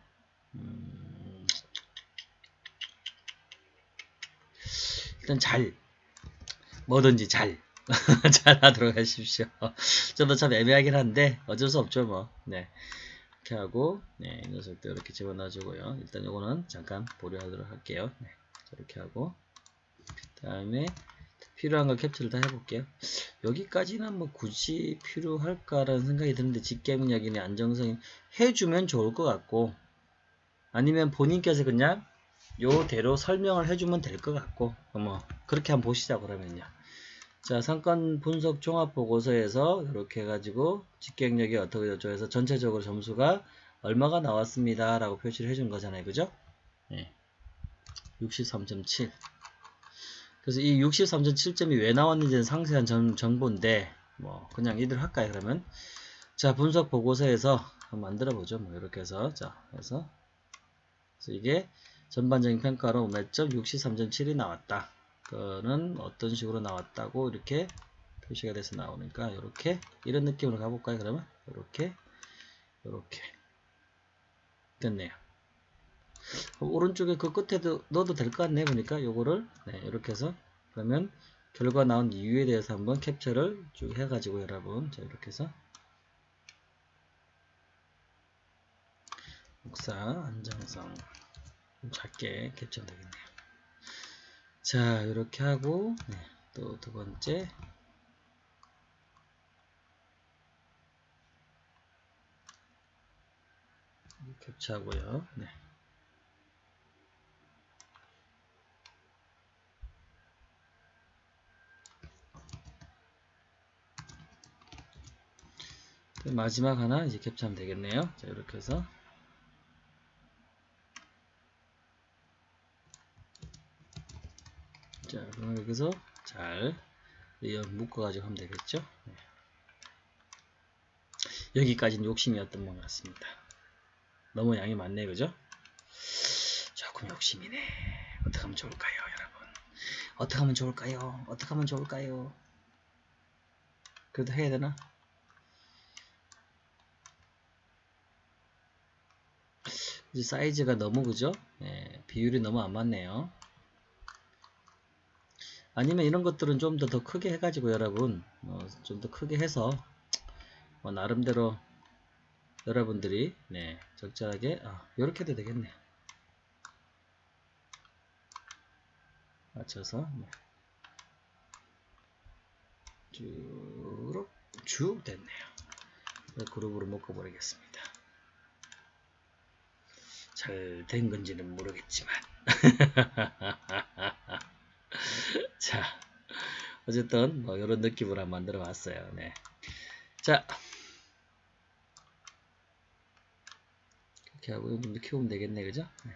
음, 일단 잘 뭐든지 잘 [LAUGHS] 잘 하도록 하십시오. 저도 참 애매하긴 한데 어쩔 수 없죠 뭐. 네. 이렇게 하고 네, 이 녀석도 이렇게 집어넣어 주고요. 일단 요거는 잠깐 보류하도록 할게요. 네, 이렇게 하고 그 다음에 필요한 걸 캡처를 다 해볼게요. 여기까지는 뭐 굳이 필요할까라는 생각이 드는데 직계능력이나 안정성이 해주면 좋을 것 같고 아니면 본인께서 그냥 요대로 설명을 해주면 될 것 같고 뭐 그렇게 한번 보시자 그러면요. 자 상권 분석 종합 보고서에서 이렇게 해가지고 직계능력이 어떻게 되죠 해서 전체적으로 점수가 얼마가 나왔습니다 라고 표시를 해준 거잖아요 그죠 네. 63.7 그래서 이 63.7점이 왜 나왔는지는 상세한 정, 정보인데 뭐 그냥 이대로 할까요 그러면? 자 분석 보고서에서 한번 만들어 보죠. 뭐 이렇게 해서 자 해서. 그래서 이게 전반적인 평가로 몇점 63.7이 나왔다. 그거는 어떤 식으로 나왔다고 이렇게 표시가 돼서 나오니까 이렇게 이런 느낌으로 가볼까요 그러면? 이렇게 이렇게. 됐네요 오른쪽에 그 끝에도 넣어도 될 것 같네 보니까 요거를. 네, 이렇게 해서 그러면 결과 나온 이유에 대해서 한번 캡처를 쭉 해가지고 여러분. 자 이렇게 해서. 목사 안정성. 좀 작게 캡처 되겠네요. 자 이렇게 하고 네, 또 두 번째. 캡처하고요. 네. 마지막 하나 이제 캡처하면 되겠네요. 자, 이렇게 해서 자, 그럼 여기서 잘 묶어가지고 하면 되겠죠. 네. 여기까지는 욕심이었던 것 같습니다. 너무 양이 많네, 그죠? 조금 욕심이네. 어떻게 하면 좋을까요, 여러분? 어떻게 하면 좋을까요? 어떻게 하면 좋을까요? 그래도 해야 되나? 사이즈가 너무 그죠? 예, 비율이 너무 안 맞네요. 아니면 이런 것들은 좀 더 더 크게 해가지고 여러분 어, 좀더 크게 해서 뭐 나름대로 여러분들이 네, 적절하게 아, 이렇게 해도 되겠네. 맞춰서 네. 쭉, 쭉 됐네요. 그룹으로 묶어버리겠습니다. 잘 된 건지는 모르겠지만. [LAUGHS] 자 어쨌든 뭐 이런 느낌으로 한번 만들어 봤어요. 네. 자. 이렇게 하고 이분도 키우면 되겠네 그죠? 네.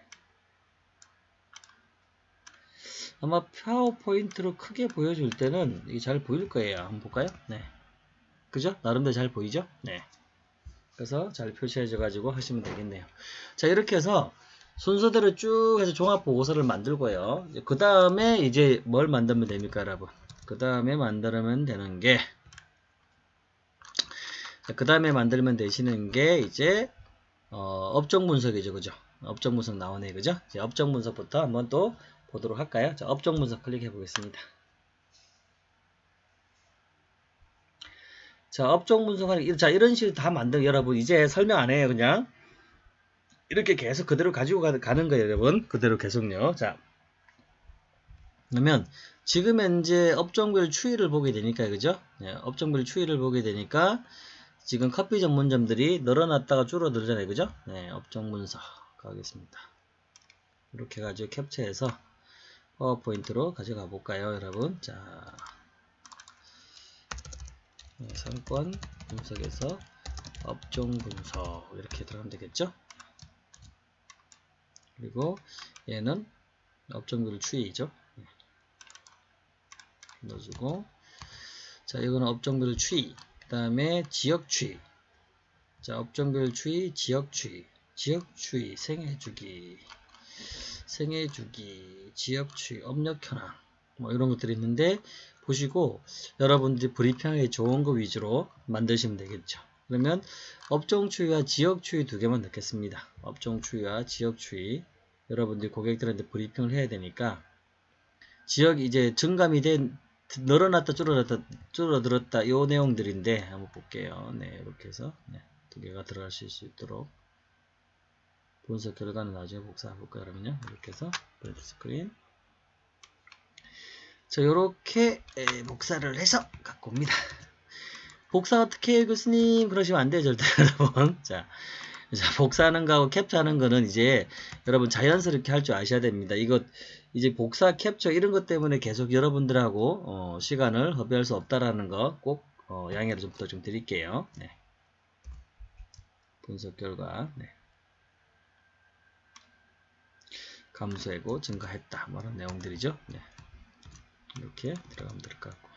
아마 파워포인트로 크게 보여줄 때는 이게 잘 보일 거예요. 한번 볼까요? 네. 그죠? 나름대로 잘 보이죠? 네 그래서 잘 표시해줘 가지고 하시면 되겠네요. 자 이렇게 해서 순서대로 쭉 해서 종합 보고서를 만들고요. 그 다음에 이제 뭘 만들면 됩니까 여러분? 그 다음에 만들면 되는 게 그 다음에 만들면 되시는 게 이제 어, 업종 분석이죠 그죠? 업종 분석 나오네 그죠? 이제 업종 분석부터 한번 또 보도록 할까요? 자 업종 분석 클릭해 보겠습니다 자, 업종 분석하는, 자, 이런 식으로 다 만들, 여러분, 이제 설명 안 해요, 그냥. 이렇게 계속 그대로 가지고 가, 는 거예요, 여러분. 그대로 계속요. 자. 그러면, 지금 현재 업종별 추이를 보게 되니까, 그죠? 네, 업종별 추이를 보게 되니까, 지금 커피 전문점들이 늘어났다가 줄어들잖아요, 그죠? 네, 업종 분석 가겠습니다. 이렇게 가지고 캡처해서 파워포인트로 가져가 볼까요, 여러분? 자. 네, 상권 분석에서 업종 분석 이렇게 들어가면 되겠죠? 그리고 얘는 업종별 추이죠. 네. 넣어주고. 자 이거는 업종별 추이. 그 다음에 지역 추이. 자 업종별 추이 지역 추이. 지역 추이 생애 주기. 생애 주기 지역 추이 업력 현황. 뭐 이런 것들이 있는데 보시고 여러분들이 브리핑하기 좋은 거 위주로 만드시면 되겠죠. 그러면 업종 추이와 지역 추이 두 개만 넣겠습니다. 업종 추이와 지역 추이 여러분들이 고객들한테 브리핑을 해야 되니까 지역 이제 증감이 된 늘어났다 줄어들었다 줄어들었다 요 내용들인데 한번 볼게요. 네 이렇게 해서 네, 두 개가 들어가실 수 있도록 분석 결과는 나중에 복사해 볼까요? 그러면요 이렇게 해서 print screen 자, 요렇게 에, 복사를 해서 갖고 옵니다. [LAUGHS] 복사 어떻게 해요, 교수님? 그러시면 안 돼요, 절대, [LAUGHS] 여러분. 자, 자, 복사하는 거하고 캡처하는 거는 이제 여러분 자연스럽게 할 줄 아셔야 됩니다. 이거 이제 복사, 캡처 이런 것 때문에 계속 여러분들하고 어, 시간을 허비할 수 없다라는 거꼭 어, 양해를 좀 부탁 좀 드릴게요. 네. 분석 결과 네. 감소하고 증가했다. 뭐 이런 내용들이죠. 네. 이렇게 들어가면 될 것 같고.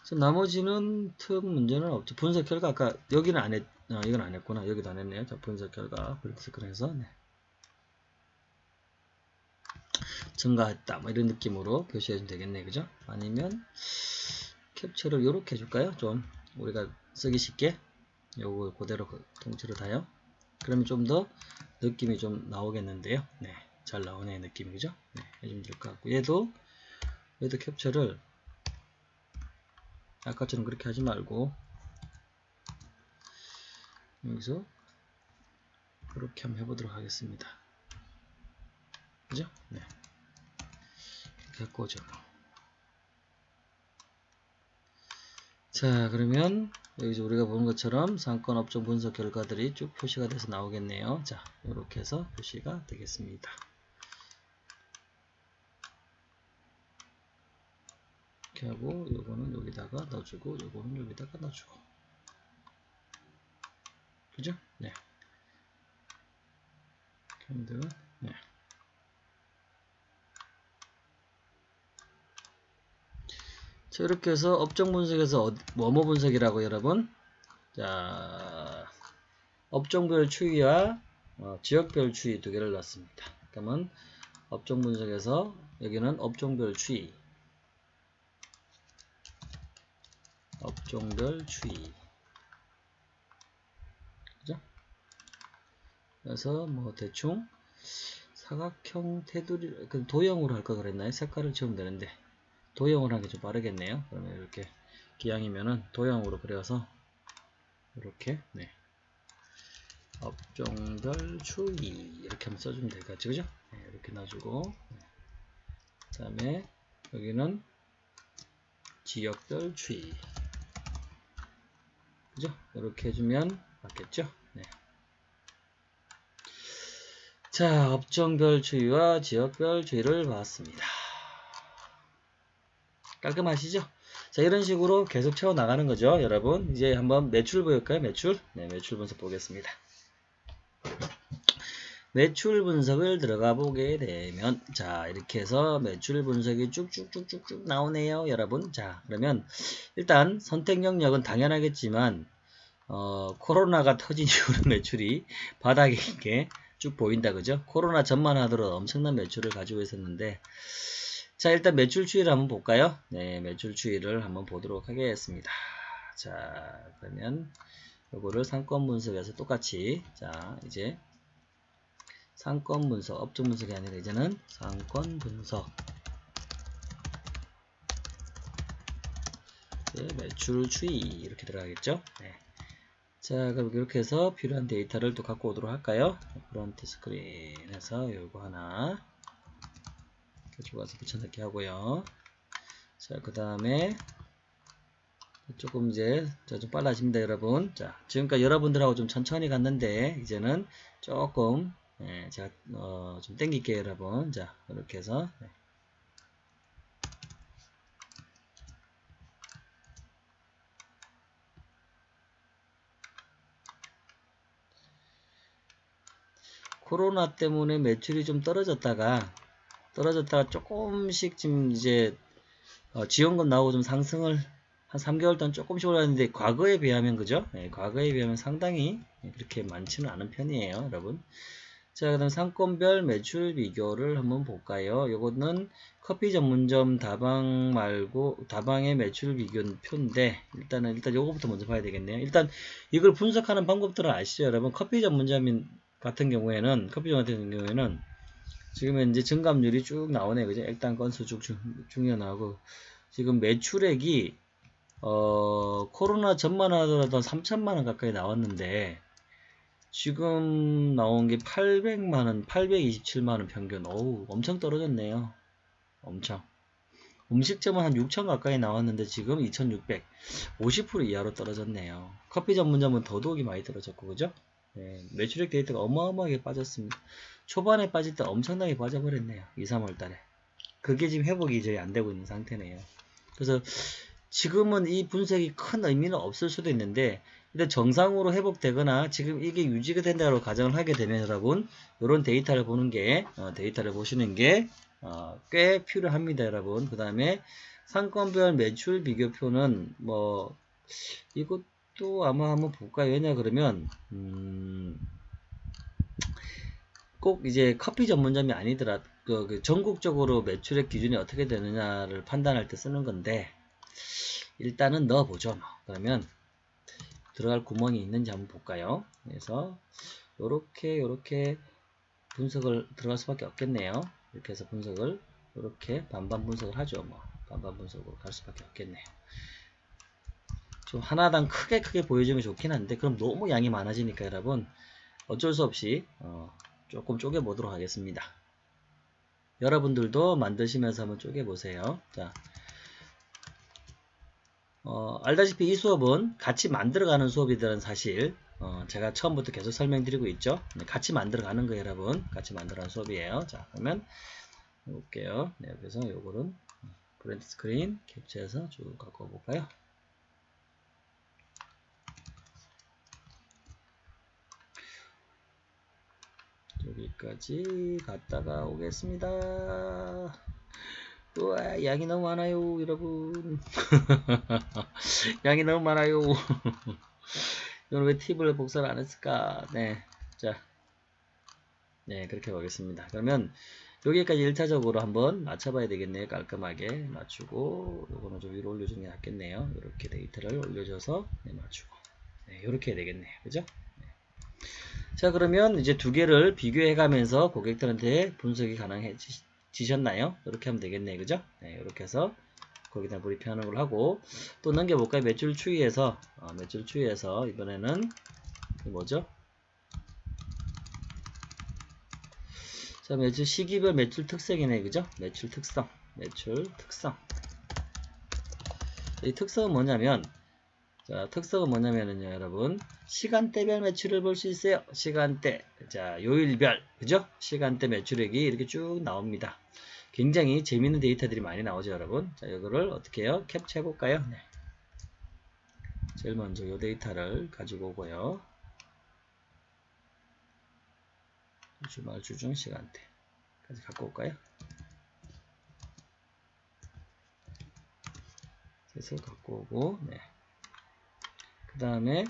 그래서 나머지는 틈 문제는 없죠. 분석 결과 아까 여기는 안 했, 아, 이건 안 했구나. 여기도 안 했네요. 자 분석 결과 브리스크해서 네. 증가했다. 뭐 이런 느낌으로 표시해 주면 되겠네. 그죠? 아니면 캡처를 이렇게 해줄까요? 좀 우리가 쓰기 쉽게? 요거 그대로 그 통째로 다요? 그러면 좀 더 느낌이 좀 나오겠는데요. 네, 잘 나오네. 느낌이. 그죠? 네, 해주면 될 것 같고. 얘도 얘도 캡처를 아까처럼 그렇게 하지 말고 여기서 그렇게 한번 해보도록 하겠습니다. 그죠? 네. 이렇게 꼬죠. 자, 그러면 여기서 우리가 보는 것처럼 상권 업종 분석 결과들이 쭉 표시가 돼서 나오겠네요. 자, 이렇게 해서 표시가 되겠습니다. 이렇게 하고 요거는 여기다가 넣어주고 요거는 여기다가 넣어주고 그죠? 네. 캔들 네. 자 이렇게 해서 업종 분석에서 어, 뭐뭐 분석이라고 여러분 자 업종별 추이와 어, 지역별 추이 두 개를 넣습니다. 그러면 업종 분석에서 여기는 업종별 추이 업종별 추이 그죠? 그래서 뭐 대충 사각형 테두리 그 도형으로 할거 그랬나요? 색깔을 지우면 되는데 도형으로 하는 게 좀 빠르겠네요. 그러면 이렇게 기왕이면은 도형으로 그려서 이렇게 네. 업종별 추이 이렇게 한번 써주면 될 것 같죠 그죠? 네, 이렇게 놔주고 네. 그 다음에 여기는 지역별 추이 그죠? 이렇게 해주면 맞겠죠? 네. 자, 업종별 추이와 지역별 추이를 봤습니다. 깔끔하시죠? 자, 이런 식으로 계속 채워 나가는 거죠, 여러분. 이제 한번 매출 보일까요? 매출? 네, 매출 분석 보겠습니다. 매출 분석을 들어가 보게 되면 자 이렇게 해서 매출 분석이 쭉쭉쭉쭉쭉 나오네요 여러분. 자 그러면 일단 선택 영역은 당연하겠지만 어, 코로나가 터진 이후로 [LAUGHS] 매출이 바닥에 있게 쭉 보인다 그죠? 코로나 전만 하더라도 엄청난 매출을 가지고 있었는데 자 일단 매출 추이를 한번 볼까요? 네 매출 추이를 한번 보도록 하겠습니다. 자 그러면 요거를 상권 분석에서 똑같이 자 이제 상권 분석, 업종 분석이 아니라 이제는 상권 분석. 네, 매출 추이 이렇게 들어가겠죠. 네. 자, 그럼 이렇게 해서 필요한 데이터를 또 갖고 오도록 할까요? print screen에서 요거 하나 가지고 와서 붙여넣기 하고요. 자, 그 다음에 조금 이제 좀 빨라집니다, 여러분. 자, 지금까지 여러분들하고 좀 천천히 갔는데 이제는 조금 예, 제가 어, 좀 땡길게요, 여러분. 자, 이렇게 해서 네. 코로나 때문에 매출이 좀 떨어졌다가 떨어졌다가 조금씩 지금 이제 어, 지원금 나오고 좀 상승을 한 3개월 동안 조금씩 올랐는데 과거에 비하면 그죠? 네, 과거에 비하면 상당히 그렇게 많지는 않은 편이에요, 여러분. 자, 그 다음 상권별 매출 비교를 한번 볼까요? 이거는 커피 전문점 다방 말고 다방의 매출 비교 표인데 일단은 일단 요거부터 먼저 봐야 되겠네요. 일단 이걸 분석하는 방법들을 아시죠, 여러분? 커피 전문점 같은 경우에는 커피 전문 같은 경우에는 지금 현재 증감률이 쭉 나오네, 그죠? 일단 건수 쭉 중요 나오고 지금 매출액이 어, 코로나 전만 하더라도 3천만원 가까이 나왔는데, 지금 나온 게 800만원, 827만원 평균. 어우, 엄청 떨어졌네요. 엄청. 음식점은 한 6천 가까이 나왔는데, 지금 2600. 50% 이하로 떨어졌네요. 커피 전문점은 더더욱이 많이 떨어졌고, 그죠? 네, 매출액 데이터가 어마어마하게 빠졌습니다. 초반에 빠질 때 엄청나게 빠져버렸네요. 2, 3월 달에. 그게 지금 회복이 이제 안 되고 있는 상태네요. 그래서, 지금은 이 분석이 큰 의미는 없을 수도 있는데 일단 정상으로 회복되거나 지금 이게 유지가 된다고 가정을 하게 되면 여러분 이런 데이터를 보는 게 어, 데이터를 보시는 게꽤 어, 필요합니다 여러분 그 다음에 상권별 매출 비교표는 뭐 이것도 아마 한번 볼까요 왜냐 그러면 음, 꼭 이제 커피 전문점이 아니더라 그, 그 전국적으로 매출액 기준이 어떻게 되느냐를 판단할 때 쓰는 건데 일단은 넣어보죠. 뭐. 그러면 들어갈 구멍이 있는지 한번 볼까요? 그래서 이렇게 이렇게 분석을 들어갈 수밖에 없겠네요. 이렇게 해서 분석을 이렇게 반반 분석을 하죠. 뭐 반반 분석으로 갈 수밖에 없겠네요. 좀 하나당 크게 크게 보여주면 좋긴 한데 그럼 너무 양이 많아지니까 여러분 어쩔 수 없이 어, 조금 쪼개 보도록 하겠습니다. 여러분들도 만드시면서 한번 쪼개 보세요. 자, 어, 알다시피 이 수업은 같이 만들어가는 수업이들은 사실 어, 제가 처음부터 계속 설명드리고 있죠. 네, 같이 만들어가는 거예요, 여러분. 같이 만들어가는 수업이에요. 자, 그러면 볼게요. 네, 그래서 요거는 print screen 캡처해서 쭉 갖고 볼까요? 여기까지 갔다가 오겠습니다. 우와 양이 너무 많아요 여러분. [LAUGHS] 양이 너무 많아요. [LAUGHS] 이건 왜 팁을 복사를 안 했을까? 네 자. 네 그렇게 보겠습니다. 그러면 여기까지 1차적으로 한번 맞춰봐야 되겠네요. 깔끔하게 맞추고 요거는 좀 위로 올려주는 게 낫겠네요. 이렇게 데이터를 올려줘서 네, 맞추고. 네, 이렇게 해야 되겠네요. 그죠? 네. 자 그러면 이제 두 개를 비교해 가면서 고객들한테 분석이 가능해지 지셨나요? 이렇게 하면 되겠네 그죠? 네, 이렇게 해서 거기다 브리핑하는 걸 하고 또 넘겨볼까요? 매출 추이에서 어, 매출 추이에서 이번에는 뭐죠? 자 매출 시기별 매출 특성이네 그죠? 매출 특성 매출 특성 이 특성은 뭐냐면 자, 특성은 뭐냐면요, 여러분. 시간대별 매출을 볼 수 있어요. 시간대. 자, 요일별. 그죠? 시간대 매출액이 이렇게 쭉 나옵니다. 굉장히 재밌는 데이터들이 많이 나오죠, 여러분. 자, 이거를 어떻게 해요? 캡처해 볼까요? 네. 제일 먼저 이 데이터를 가지고 오고요. 주말 주중 시간대까지 갖고 올까요? 그래서 갖고 오고, 네. 그 다음에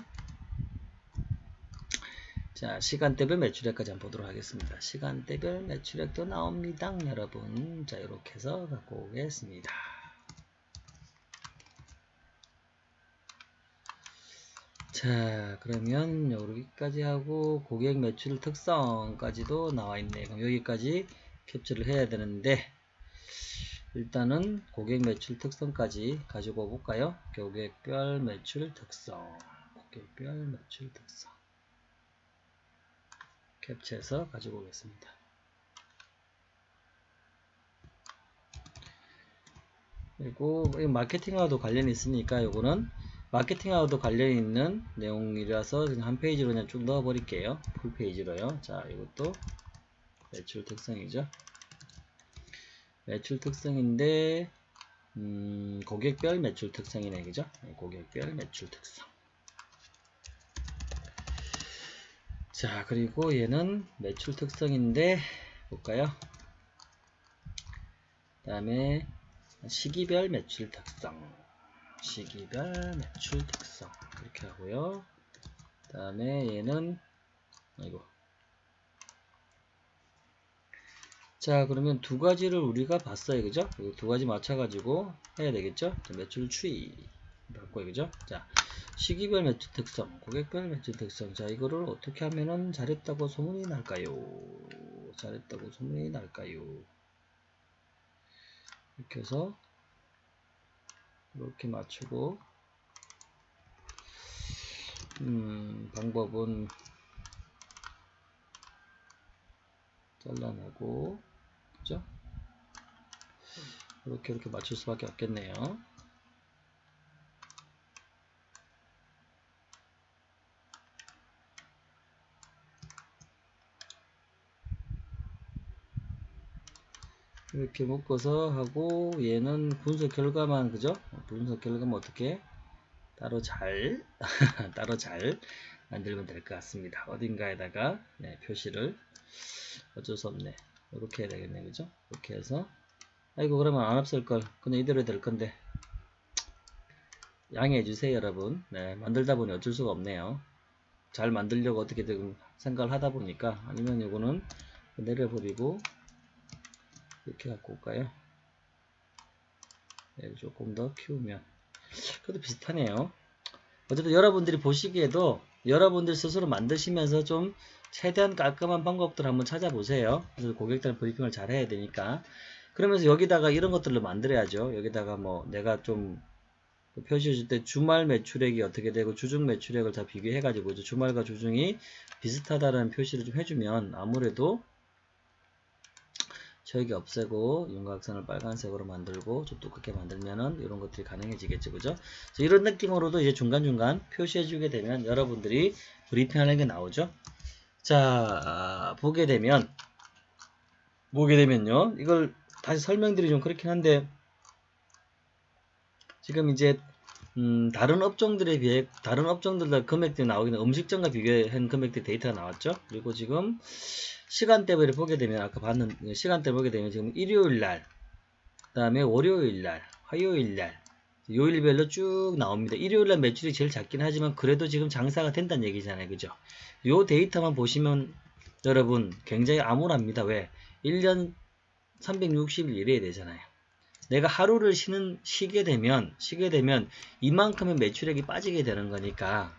자 시간대별 매출액까지 한번 보도록 하겠습니다. 시간대별 매출액도 나옵니다. 여러분 자 이렇게 해서 갖고 오겠습니다. 자 그러면 여기까지 하고 고객 매출 특성까지도 나와 있네요. 그럼 여기까지 캡처를 해야 되는데 일단은 고객 매출 특성까지 가지고 볼까요? 고객별 매출 특성. 고객별 매출 특성. 캡처해서 가지고 오겠습니다. 그리고 마케팅하고도 관련이 있으니까 요거는 마케팅하고도 관련이 있는 내용이라서 그냥 한 페이지로 그냥 쭉 넣어 버릴게요. full page로요. 자, 이것도 매출 특성이죠. 매출 특성인데 음, 고객별 매출 특성이네 그죠? 네, 고객별 매출 특성. 자, 그리고 얘는 매출 특성인데 볼까요? 그 다음에 시기별 매출 특성. 시기별 매출 특성. 이렇게 하고요. 그 다음에 얘는 아이고. 자 그러면 두 가지를 우리가 봤어요. 그죠? 두 가지 맞춰 가지고 해야 되겠죠? 자, 매출 추이. 바꿔요. 그죠? 자 시기별 매출 특성 고객별 매출 특성 자 이거를 어떻게 하면은 잘했다고 소문이 날까요 잘했다고 소문이 날까요 이렇게 해서 이렇게 맞추고 음, 방법은 잘라내고 그죠? 이렇게 이렇게 맞출 수밖에 없겠네요. 이렇게 묶어서 하고 얘는 분석 결과만 그죠? 분석 결과만 어떻게 따로 잘 [LAUGHS] 따로 잘 만들면 될 것 같습니다. 어딘가에다가 네, 표시를 어쩔 수 없네. 이렇게 해야 되겠네 그죠? 이렇게 해서 아이고 그러면 안 없을 걸 그냥 이대로 될 건데 양해해 주세요 여러분 네, 만들다 보니 어쩔 수가 없네요 잘 만들려고 어떻게든 생각을 하다 보니까 아니면 이거는 내려버리고 이렇게 갖고 올까요? 네, 조금 더 키우면 그래도 비슷하네요. 어쨌든 여러분들이 보시기에도 여러분들 스스로 만드시면서 좀 최대한 깔끔한 방법들 한번 찾아보세요. 그래서 고객들 브리핑을 잘 해야 되니까. 그러면서 여기다가 이런 것들을 만들어야죠. 여기다가 뭐 내가 좀 표시해 줄 때 주말 매출액이 어떻게 되고 주중 매출액을 다 비교해 가지고 주말과 주중이 비슷하다는 표시를 좀 해주면 아무래도 저기 없애고 윤곽선을 빨간색으로 만들고 좀 두껍게 만들면은 이런 것들이 가능해지겠죠? 그죠 이런 느낌으로도 이제 중간중간 표시해 주게 되면 여러분들이 브리핑하는 게 나오죠? 자 보게 되면 보게 되면요. 이걸 다시 설명드리 좀 그렇긴 한데 지금 이제 음, 다른 업종들에 비해 다른 업종들과 금액들이 나오기는 음식점과 비교한 금액들 데이터가 나왔죠? 그리고 지금 시간대별을 보게 되면 아까 봤는 시간대 보게 되면 지금 일요일 날, 그 다음에 월요일 날, 화요일 날, 요일별로 쭉 나옵니다. 일요일 날 매출이 제일 작긴 하지만 그래도 지금 장사가 된다는 얘기잖아요. 그죠? 요 데이터만 보시면 여러분 굉장히 암울합니다. 왜? 1년 360일 일해야 되잖아요. 내가 하루를 쉬는 쉬게 되면 쉬게 되면 이만큼의 매출액이 빠지게 되는 거니까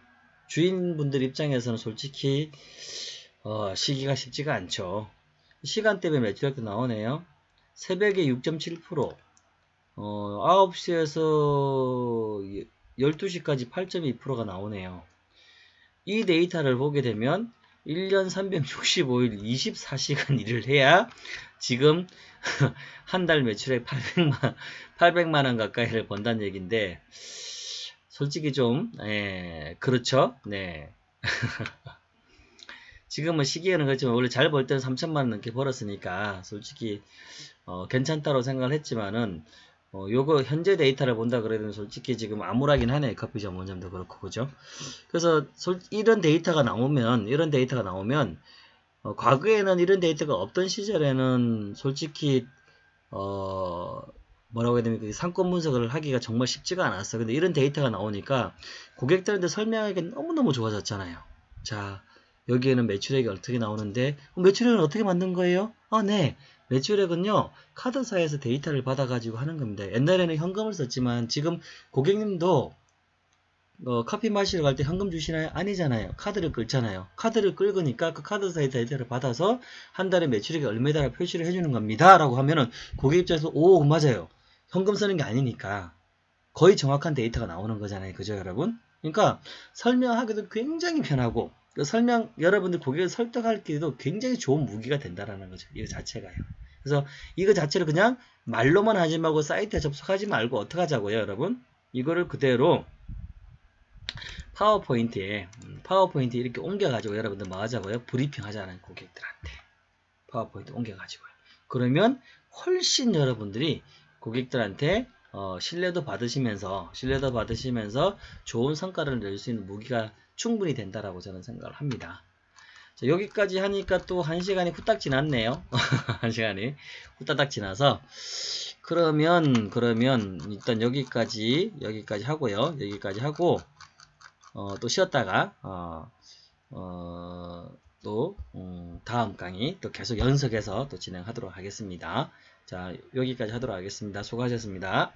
주인분들 입장에서는 솔직히 어, 시기가 쉽지가 않죠. 시간대별 매출액도 나오네요. 새벽에 6.7%, 어, 9시에서 12시까지 8.2%가 나오네요. 이 데이터를 보게 되면 1년 365일 24시간 일을 해야 지금 [LAUGHS] 한 달 매출액 800만, 800만원 가까이를 번다는 얘기인데 솔직히 좀, 예, 그렇죠? 네. [LAUGHS] 지금은 시기에는 그렇지만 원래 잘 벌 때는 3천만원 넘게 벌었으니까 솔직히 어, 괜찮다고 생각을 했지만은 어, 요거 현재 데이터를 본다 그래도 솔직히 지금 암울하긴 하네. 커피숍 원점도 그렇고 그죠? 그래서 솔, 이런 데이터가 나오면 이런 데이터가 나오면 어, 과거에는 이런 데이터가 없던 시절에는 솔직히 어 뭐라고 해야 됩니까 상권 분석을 하기가 정말 쉽지가 않았어. 근데 이런 데이터가 나오니까 고객들한테 설명하기 너무너무 좋아졌잖아요. 자 여기에는 매출액이 어떻게 나오는데 매출액은 어떻게 만든 거예요? 아, 네. 매출액은요. 카드사에서 데이터를 받아가지고 하는 겁니다. 옛날에는 현금을 썼지만 지금 고객님도 어, 커피 마시러 갈 때 현금 주시나요? 아니잖아요. 카드를 끌잖아요. 카드를 끌으니까 그 카드사에다 데이터를 받아서 한 달에 매출액이 얼마다라 표시를 해주는 겁니다. 라고 하면은 고객 입장에서 오 맞아요. 현금 쓰는 게 아니니까 거의 정확한 데이터가 나오는 거잖아요. 그죠 여러분? 그러니까 설명하기도 굉장히 편하고 그 설명 여러분들 고객을 설득하기도 굉장히 좋은 무기가 된다라는 거죠. 이거 자체가요. 그래서 이거 자체를 그냥 말로만 하지 말고 사이트에 접속하지 말고 어떻게 하자고요, 여러분? 이거를 그대로 파워포인트에 음, 파워포인트 이렇게 옮겨가지고 여러분들 뭐 하자고요? 브리핑 하자는 고객들한테 파워포인트 옮겨가지고요. 그러면 훨씬 여러분들이 고객들한테 어, 신뢰도 받으시면서 신뢰도 받으시면서 좋은 성과를 낼 수 있는 무기가 충분히 된다라고 저는 생각을 합니다. 자, 여기까지 하니까 또 한 시간이 후딱 지났네요. [LAUGHS] 한 시간이 후딱 지나서 그러면 그러면 일단 여기까지 여기까지 하고요. 여기까지 하고 어, 또 쉬었다가 어, 어, 또 음, 다음 강의 또 계속 연속해서 또 진행하도록 하겠습니다. 자 여기까지 하도록 하겠습니다. 수고하셨습니다.